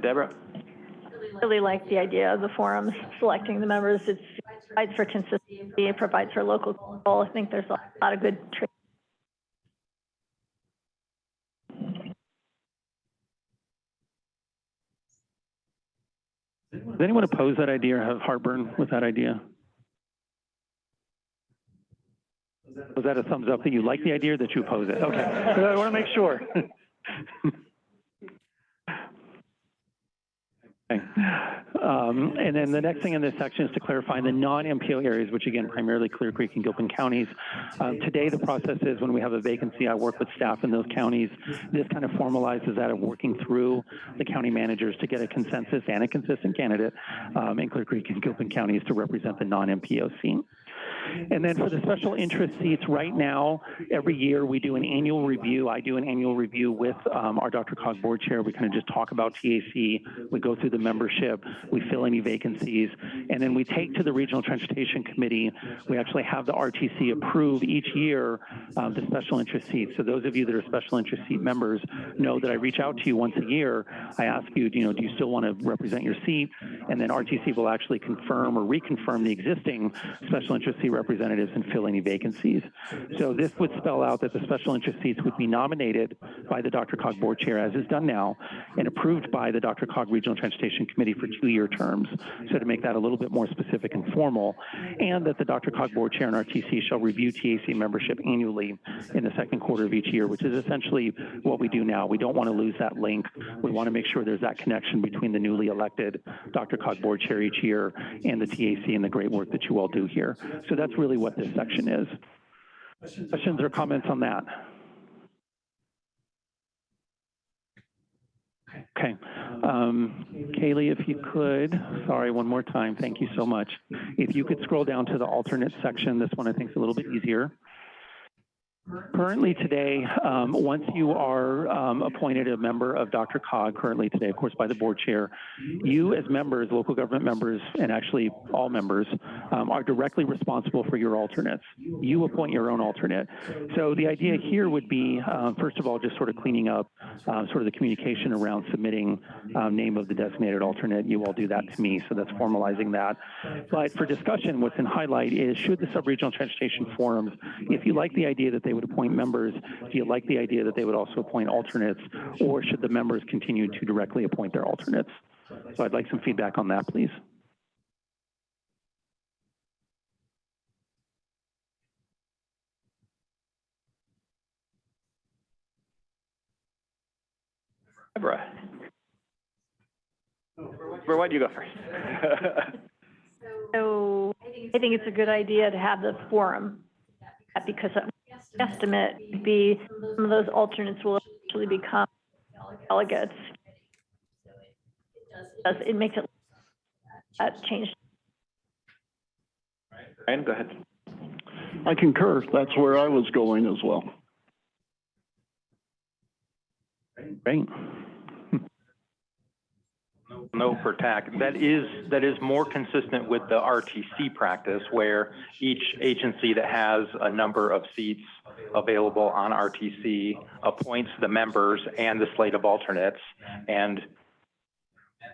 Q: Deborah?
B: Really like the idea of the forums selecting the members. It provides for consistency, it provides for local control. I think there's a lot of good tra-
D: Does anyone oppose that idea or have heartburn with that idea? Was that a thumbs up that you like the idea that you oppose it? Okay, I want to make sure. Okay. Um, and then the next thing in this section is to clarify the non-MPO areas, which again, primarily Clear Creek and Gilpin counties. Um, today, the process is when we have a vacancy, I work with staff in those counties. This kind of formalizes that of working through the county managers to get a consensus and a consistent candidate um, in Clear Creek and Gilpin counties to represent the non-MPO seat. And then for the special interest seats, right now, every year we do an annual review. I do an annual review with um, our DRCOG board chair. We kind of just talk about TAC. We go through the membership. We fill any vacancies. And then we take to the Regional Transportation Committee. We actually have the RTC approve each year um, the special interest seats. So those of you that are special interest seat members know that I reach out to you once a year. I ask you, you know, do you still want to represent your seat? And then RTC will actually confirm or reconfirm the existing special interest seat representatives and fill any vacancies. So this would spell out that the special interest seats would be nominated by the DRCOG board chair, as is done now, and approved by the DRCOG Regional Transportation Committee for two-year terms. So to make that a little bit more specific and formal, and that the DRCOG board chair and RTC shall review TAC membership annually in the second quarter of each year, which is essentially what we do now. We don't want to lose that link. We want to make sure there's that connection between the newly elected DRCOG board chair each year and the TAC and the great work that you all do here. So that's really what this section is. Questions or comments on that? Okay. Um, Kaylee, if you could, sorry, one more time, thank you so much. If you could scroll down to the alternate section, this one I think is a little bit easier. Currently today, um, once you are um, appointed a member of DRCOG, currently today, of course, by the board chair, you as members, local government members, and actually all members, um, are directly responsible for your alternates. You appoint your own alternate. So the idea here would be, uh, first of all, just sort of cleaning up uh, sort of the communication around submitting um, name of the designated alternate. You all do that to me, so that's formalizing that. But for discussion, what's in highlight is should the sub-regional transportation forums, if you like the idea that they would appoint members, do you like the idea that they would also appoint alternates, or should the members continue to directly appoint their alternates? So I'd like some feedback on that, please.
A: Deborah. Deborah, why don't you go first?
B: So I think it's a good idea to have the forum, because an estimate would be some of those alternates will actually become delegates. Does, it makes it, that change.
A: Ryan, go ahead.
M: I concur. That's where I was going as well.
D: Great.
N: No per TAC. That is, that is more consistent with the RTC practice where each agency that has a number of seats available on RTC appoints the members and the slate of alternates. And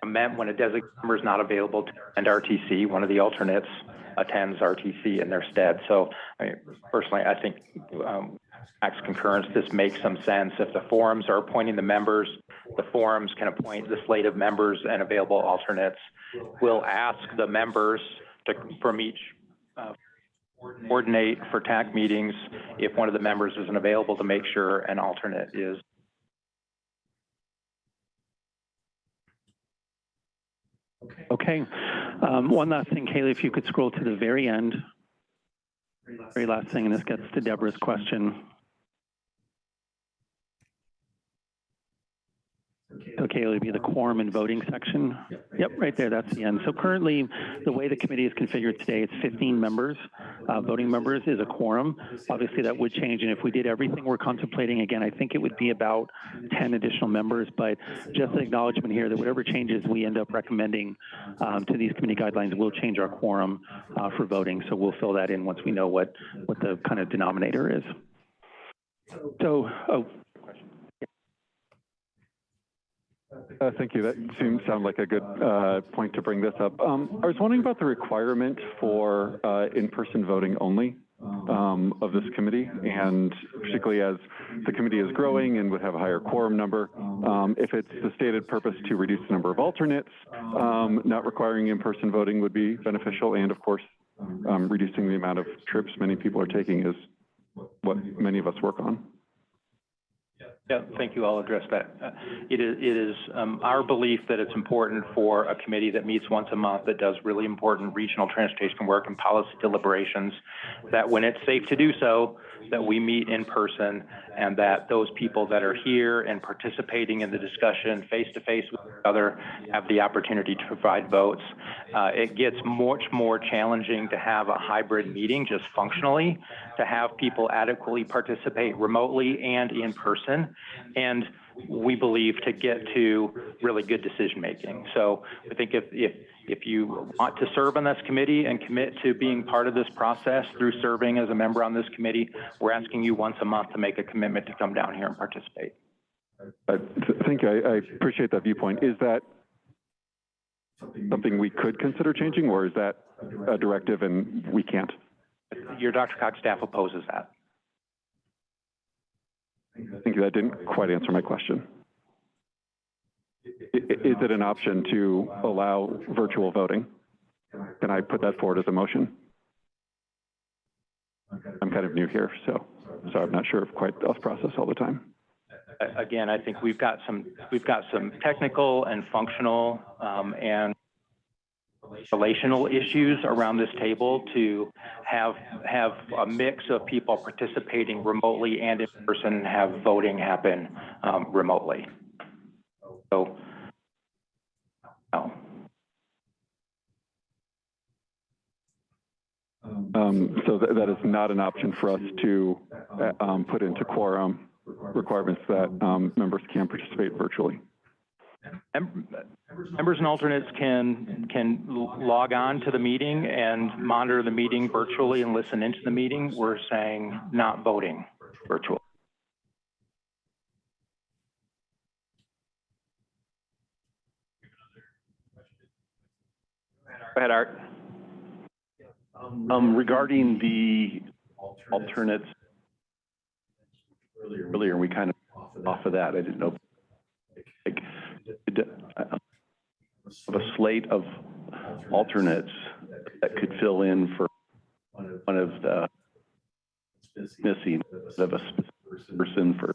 N: mem- when a designated member is not available to attend RTC, one of the alternates attends RTC in their stead. So I mean, personally, I think um, Mac's concurrence, this makes some sense. If the forums are appointing the members, the forums can appoint the slate of members and available alternates. We'll ask the members to, from each, uh, coordinate for TAC meetings if one of the members isn't available to make sure an alternate is.
D: Okay. Um, one last thing, Kaylee, if you could scroll to the very end. Very last thing, and this gets to Deborah's question. It would be the quorum and voting section. Yep, right there, that's the end. So currently, the way the committee is configured today, it's 15 members. Uh, voting members is a quorum. Obviously, that would change, and if we did everything we're contemplating, again, I think it would be about 10 additional members, but just an acknowledgement here that whatever changes we end up recommending um, to these committee guidelines will change our quorum uh, for voting. So we'll fill that in once we know what, what the kind of denominator is. So, oh,
U: Uh, Thank you. That seems, sound like a good uh, point to bring this up. Um, I was wondering about the requirement for uh, in-person voting only um, of this committee, and particularly as the committee is growing and would have a higher quorum number, um, if it's the stated purpose to reduce the number of alternates, um, not requiring in-person voting would be beneficial, and of course, um, reducing the amount of trips many people are taking is what many of us work on.
N: Yeah, thank you. I'll address that. Uh, It is, it is um, our belief that it's important for a committee that meets once a month, that does really important regional transportation work and policy deliberations, that when it's safe to do so, that we meet in person and that those people that are here and participating in the discussion face-to-face with each other have the opportunity to provide votes. Uh, It gets much more challenging to have a hybrid meeting just functionally, to have people adequately participate remotely and in person. And we believe to get to really good decision-making. So I think if, if, if you want to serve on this committee and commit to being part of this process through serving as a member on this committee, we're asking you once a month to make a commitment to come down here and participate.
U: Th- Thank you. I, I appreciate that viewpoint. Is that something we could consider changing, or is that a directive and we can't?
N: Your DRCOG staff opposes that.
U: Thank you. That didn't quite answer my question. Is it an option to allow virtual voting? Can I put that forward as a motion? I'm kind of new here, so, so I'm not sure of quite the process all the time.
N: Again, I think we've got some, we've got some technical and functional, um, and relational issues around this table to have, have a mix of people participating remotely and in person, have voting happen, um, remotely. So, no.
U: Um, so that, that is not an option for us to, uh, um, put into quorum requirements that, um, members can participate virtually.
N: Mem- Members and alternates can, can log on to the meeting and monitor the meeting virtually and listen into the meeting. We're saying not voting virtual.
Q: Go ahead, Art.
V: Um, regarding the alternates, earlier, we kind of off of that, I didn't know. like, uh, Of a slate of alternates that could fill in for one of the missing of a specific person for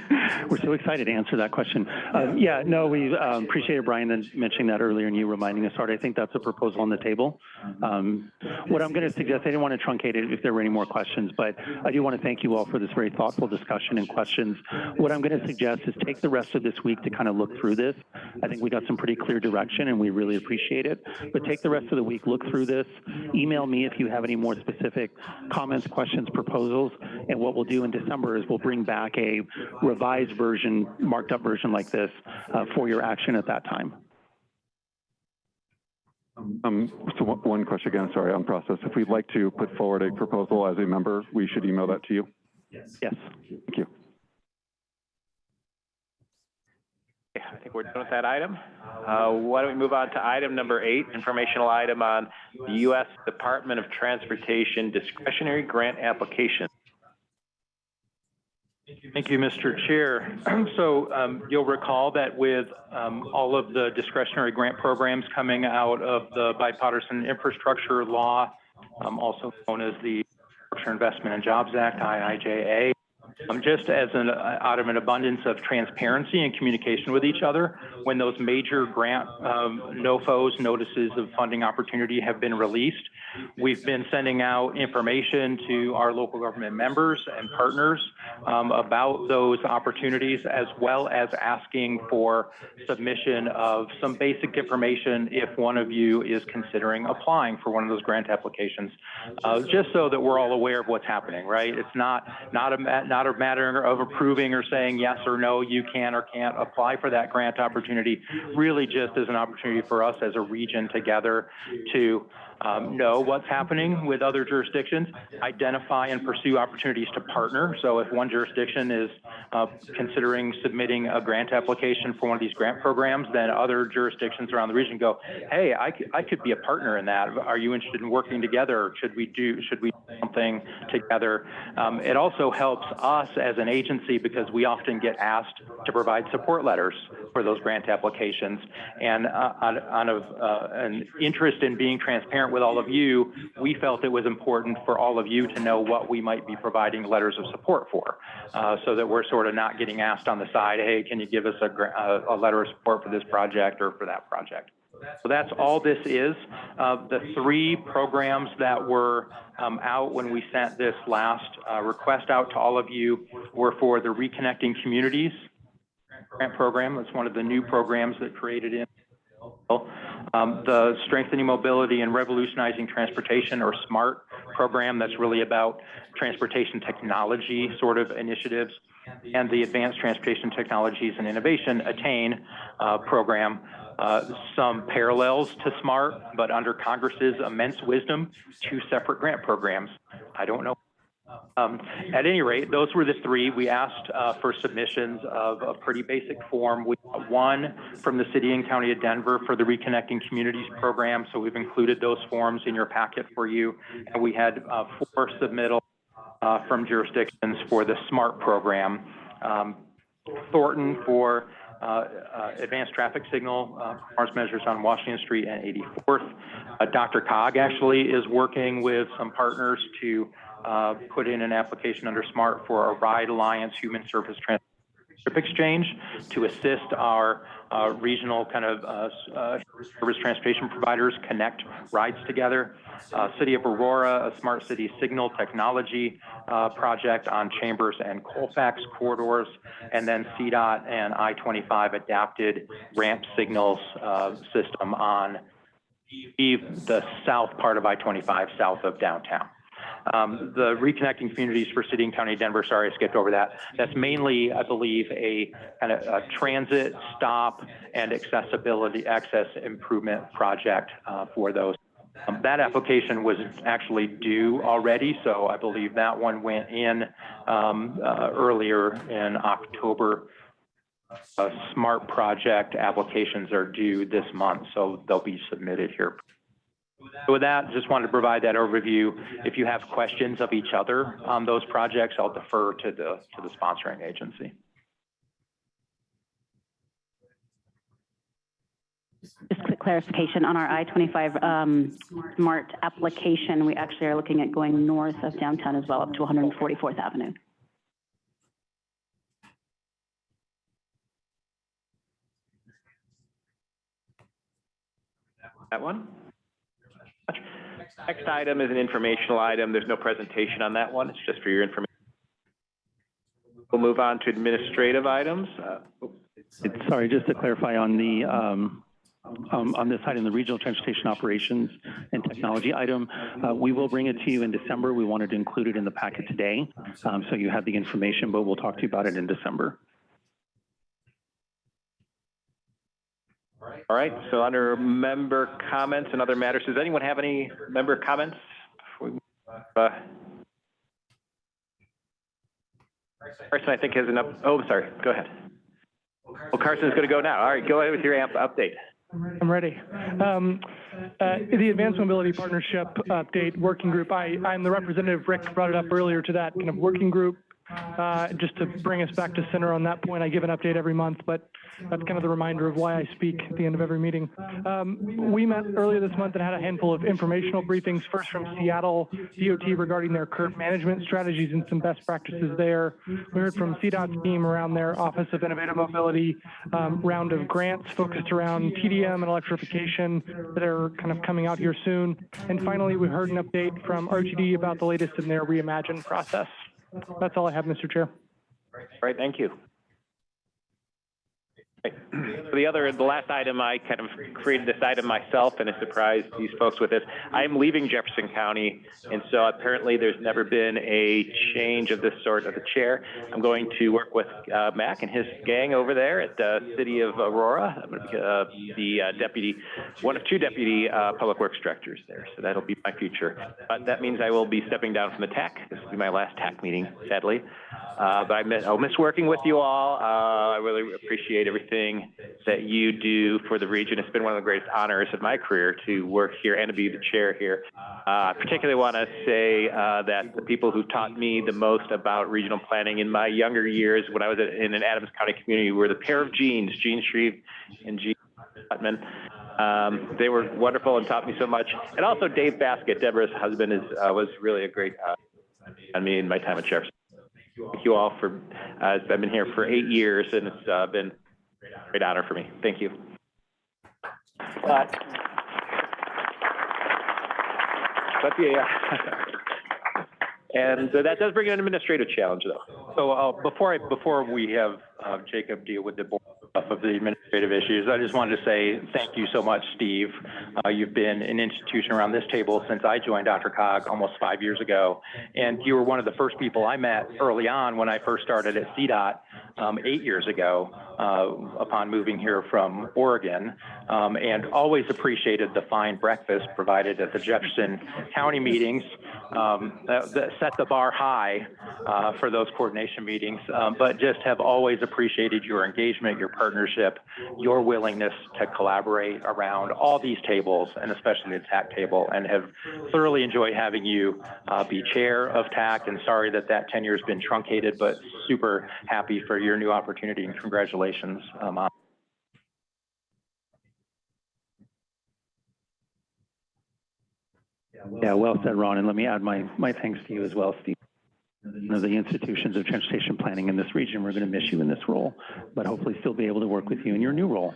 D: We're so excited to answer that question. Um, yeah, no, we um, appreciated Brian mentioning that earlier and you reminding us, Art. I think that's a proposal on the table. Um, what I'm going to suggest, I didn't want to truncate it if there were any more questions, but I do want to thank you all for this very thoughtful discussion and questions. What I'm going to suggest is take the rest of this week to kind of look through this. I think we got some pretty clear direction and we really appreciate it. But take the rest of the week, look through this, email me if you have any more specific comments, questions, proposals. And what we'll do in December is we'll bring back a revised version, marked up version like this uh, for your action at that time.
U: Um, so one- one question again, sorry, on process. If we'd like to put forward a proposal as a member, we should email that to you?
D: Yes. Yes.
U: Thank you.
A: Okay, I think we're done with that item. Uh, why don't we move on to item number eight, informational item on the U.S. Department of Transportation discretionary grant application.
N: Thank you, Mr. Chair. So um, you'll recall that with um, all of the discretionary grant programs coming out of the bipartisan infrastructure law, um, also known as the Infrastructure Investment and Jobs Act, IIJA, um, just as an, uh, out of an abundance of transparency and communication with each other, when those major grant um, NOFOs, notices of funding opportunity, have been released, we've been sending out information to our local government members and partners um, about those opportunities, as well as asking for submission of some basic information if one of you is considering applying for one of those grant applications, uh, just so that we're all aware of what's happening, right? It's not not a ma- not a matter of approving or saying yes or no, you can or can't apply for that grant opportunity. Really just as an opportunity for us as a region together to um, know what's happening with other jurisdictions, identify and pursue opportunities to partner. So if one jurisdiction is uh, considering submitting a grant application for one of these grant programs, then other jurisdictions around the region go, hey, I could, I could be a partner in that. Are you interested in working together? Should we do, should we do something together? Um, it also helps us as an agency because we often get asked to provide support letters for those grant applications. And uh, on, uh, an interest in being transparent with all of you, we felt it was important for all of you to know what we might be providing letters of support for, uh, so that we're sort of not getting asked on the side, hey, can you give us a, a, letter of support for this project or for that project? So that's all this is. Uh, the three programs that were um, out when we sent this last uh, request out to all of you were for the Reconnecting Communities grant program. That's one of the new programs that created in um, the Strengthening Mobility and Revolutionizing Transportation, or SMART program, that's really about transportation technology sort of initiatives, and the Advanced Transportation Technologies and Innovation, ATTAIN uh, program. Uh, some parallels to SMART, but under Congress's immense wisdom, two separate grant programs. I don't know um, at any rate, those were the three. We asked uh, for submissions of a pretty basic form. We got one from the city and county of Denver for the Reconnecting Communities program, so we've included those forms in your packet for you. And we had uh, four submittals uh, from jurisdictions for the SMART program. Um, Thornton for uh, uh, advanced traffic signal uh, performance measures on Washington Street and 84th. Uh, DRCOG actually is working with some partners to uh, put in an application under SMART for a Ride Alliance Human Service Transit Exchange to assist our uh, regional kind of uh, uh, service transportation providers connect rides together. Uh, City of Aurora, a smart city signal technology project on Chambers and Colfax corridors, and then CDOT and I-25 adapted ramp signals system on the south part of I-25, south of downtown. Um, the reconnecting communities for city and county of Denver, sorry, I skipped over that. That's mainly, I believe, a kind of a transit stop and accessibility, access improvement project, uh, for those. Um, that application was actually due already, so I believe that one went in, um, uh, earlier in October. Uh, SMART project applications are due this month, so they'll be submitted here with that, just wanted to provide that overview. If you have questions of each other on those projects, I'll defer to the, to the sponsoring agency.
I: Just quick clarification on our I-25 um, SMART application, we actually are looking at going north of downtown as well, up to 144th Avenue.
A: That one? Next item is an informational item. There's no presentation on that one. It's just for your information. We'll move on to administrative items. Uh,
D: It's- Sorry, just to clarify on the, um, um, on this item, the Regional Transportation Operations and Technology item, uh, we will bring it to you in December. We wanted to include it in the packet today, um, so you have the information, but we'll talk to you about it in December.
A: All right, so under member comments and other matters, does anyone have any member comments? uh, Carson, I think has an oh, sorry, go ahead. Well, Carson's going to go now. All right, go ahead with your AMP update.
W: I'm ready. Um, uh, the Advanced Mobility Partnership update working group, I, I'm the representative, Rick brought it up earlier to that kind of working group. Uh, just to bring us back to center on that point, I give an update every month, but that's kind of the reminder of why I speak at the end of every meeting. Um, we met earlier this month and had a handful of informational briefings, first from Seattle DOT regarding their current management strategies and some best practices there. We heard from CDOT's team around their Office of Innovative Mobility um, round of grants focused around TDM and electrification that are kind of coming out here soon. And finally, we heard an update from RTD about the latest in their reimagine process. That's all I have, Mr. Chair.
A: Right, thank you. The other, the last item, I kind of created this item myself and I surprised these folks with this. I'm leaving Jefferson County, and so apparently there's never been a change of this sort of the chair. I'm going to work with uh, Mac and his gang over there at the City of Aurora. I'm going to be uh, the uh, deputy, one of two deputy uh, public works directors there, so that'll be my future. But that means I will be stepping down from the TAC. This will be my last TAC meeting, sadly. Uh, but I miss, I'll miss working with you all. Uh, I really appreciate everything that you do for the region. It's been one of the greatest honors of my career to work here and to be the chair here. Uh, I particularly want to say uh, that the people who taught me the most about regional planning in my younger years when I was in an Adams County community were the pair of Genes, Gene Shreve and Gene Putman. Um, they were wonderful and taught me so much. And also Dave Basket, Deborah's husband, is, uh, was really a great uh, on me in my time at Sheriff's. Thank you all for, uh, I've been here for eight years and it's uh, been a great honor for me. Thank you. But, but yeah. And that does bring an administrative challenge though.
N: So, uh, before I, before we have, uh, Jacob deal with the board of the administrative issues, I just wanted to say thank you so much, Steve. Uh, you've been an institution around this table since I joined DRCOG almost five years ago. And you were one of the first people I met early on when I first started at CDOT, um, eight years ago, uh, upon moving here from Oregon. Um, and always appreciated the fine breakfast provided at the Jefferson County meetings. Um, that, that set the bar high, uh, for those coordination meetings. Um, but just have always appreciated your engagement, your partnership, your willingness to collaborate around all these tables and especially the TAC table and have thoroughly enjoyed having you, uh, be chair of TAC and sorry that that tenure has been truncated, but super happy for your new opportunity and congratulations, um,
D: Yeah, well said, Ron, and let me add my, my thanks to you as well, Steve. Of the institutions of transportation planning in this region, we're going to miss you in this role, but hopefully still be able to work with you in your new role.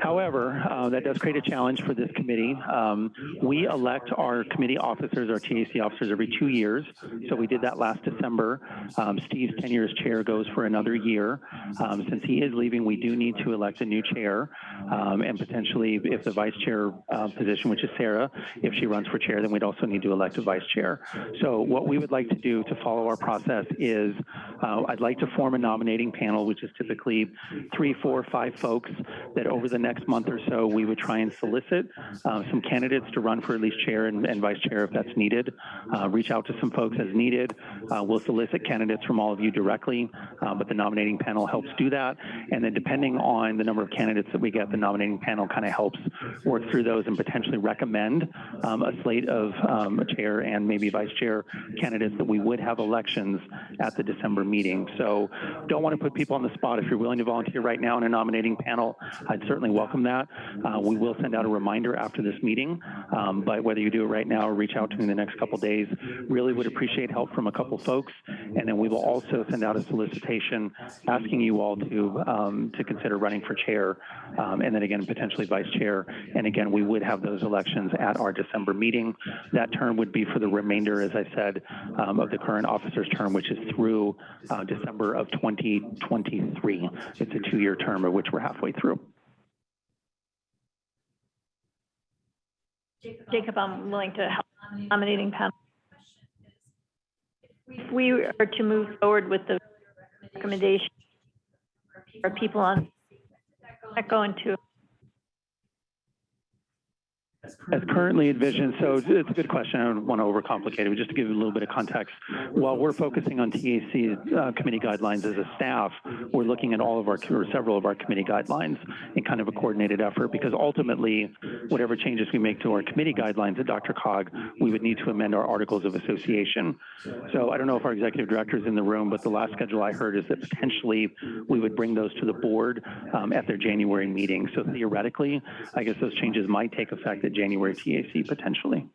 D: However, uh, that does create a challenge for this committee. Um, we elect our committee officers, our TAC officers, every two years. So we did that last December. Um, Steve's tenure as chair goes for another year. Um, since he is leaving, we do need to elect a new chair. Um, and potentially, if the vice chair uh, position, which is Sarah, if she runs for chair, then we'd also need to elect a vice chair. So what we would like to do to follow our process is uh, I'd like to form a nominating panel, which is typically three, four, five folks that over the next month or so, we would try and solicit uh, some candidates to run for at least chair and, and vice chair if that's needed. Uh, reach out to some folks as needed. Uh, we'll solicit candidates from all of you directly, uh, but the nominating panel helps do that. And then depending on the number of candidates that we get, the nominating panel kind of helps work through those and potentially recommend um, a slate of um, chair and maybe vice chair candidates that we would have elections at the December meeting. So don't want to put people on the spot. If you're willing to volunteer right now in a nominating panel, I'd certainly welcome that. Uh, we will send out a reminder after this meeting, um, but whether you do it right now or reach out to me in the next couple days, really would appreciate help from a couple folks. And then we will also send out a solicitation asking you all to um, to consider running for chair, um, and then again potentially vice chair. And again, we would have those elections at our December meeting. That term would be for the remainder, as I said, um, of the current officer's term, which is through uh, December of 2023. It's a two-year term of which we're halfway through.
B: Jacob, um, I'm willing to help nominating panel. If we are to move forward with the recommendation for people on, that go into
D: As currently envisioned, so it's a good question. I don't want to overcomplicate it, but just to give you a little bit of context, while we're focusing on TAC uh, committee guidelines as a staff, we're looking at all of our, or several of our committee guidelines in kind of a coordinated effort, because ultimately, whatever changes we make to our committee guidelines at DRCOG, we would need to amend our articles of association. So I don't know if our executive director is in the room, but the last schedule I heard is that potentially we would bring those to the board um, at their January meeting. So theoretically, I guess those changes might take effect at January TAC potentially.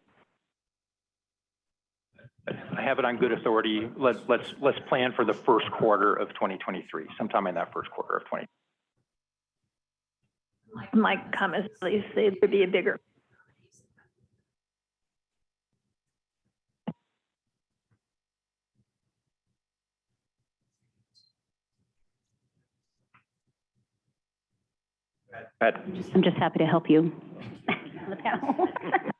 N: I have it on good authority. Let's, let's, let's plan for the first quarter of 2023, sometime in that first quarter of 20.
B: my comments, please, say there'd be a bigger
A: Pat?
I: I'm just happy to help you. The panel.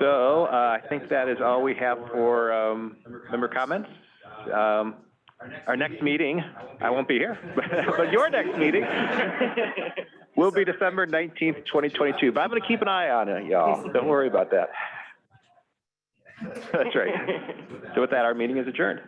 A: So, uh, I think that is all we have for, um, member comments. Um, our next meeting, I won't be here, but your next meeting will be December nineteenth, twenty twenty-two. But I'm gonna keep an eye on it, y'all. Don't worry about that. That's right. So with that, our meeting is adjourned.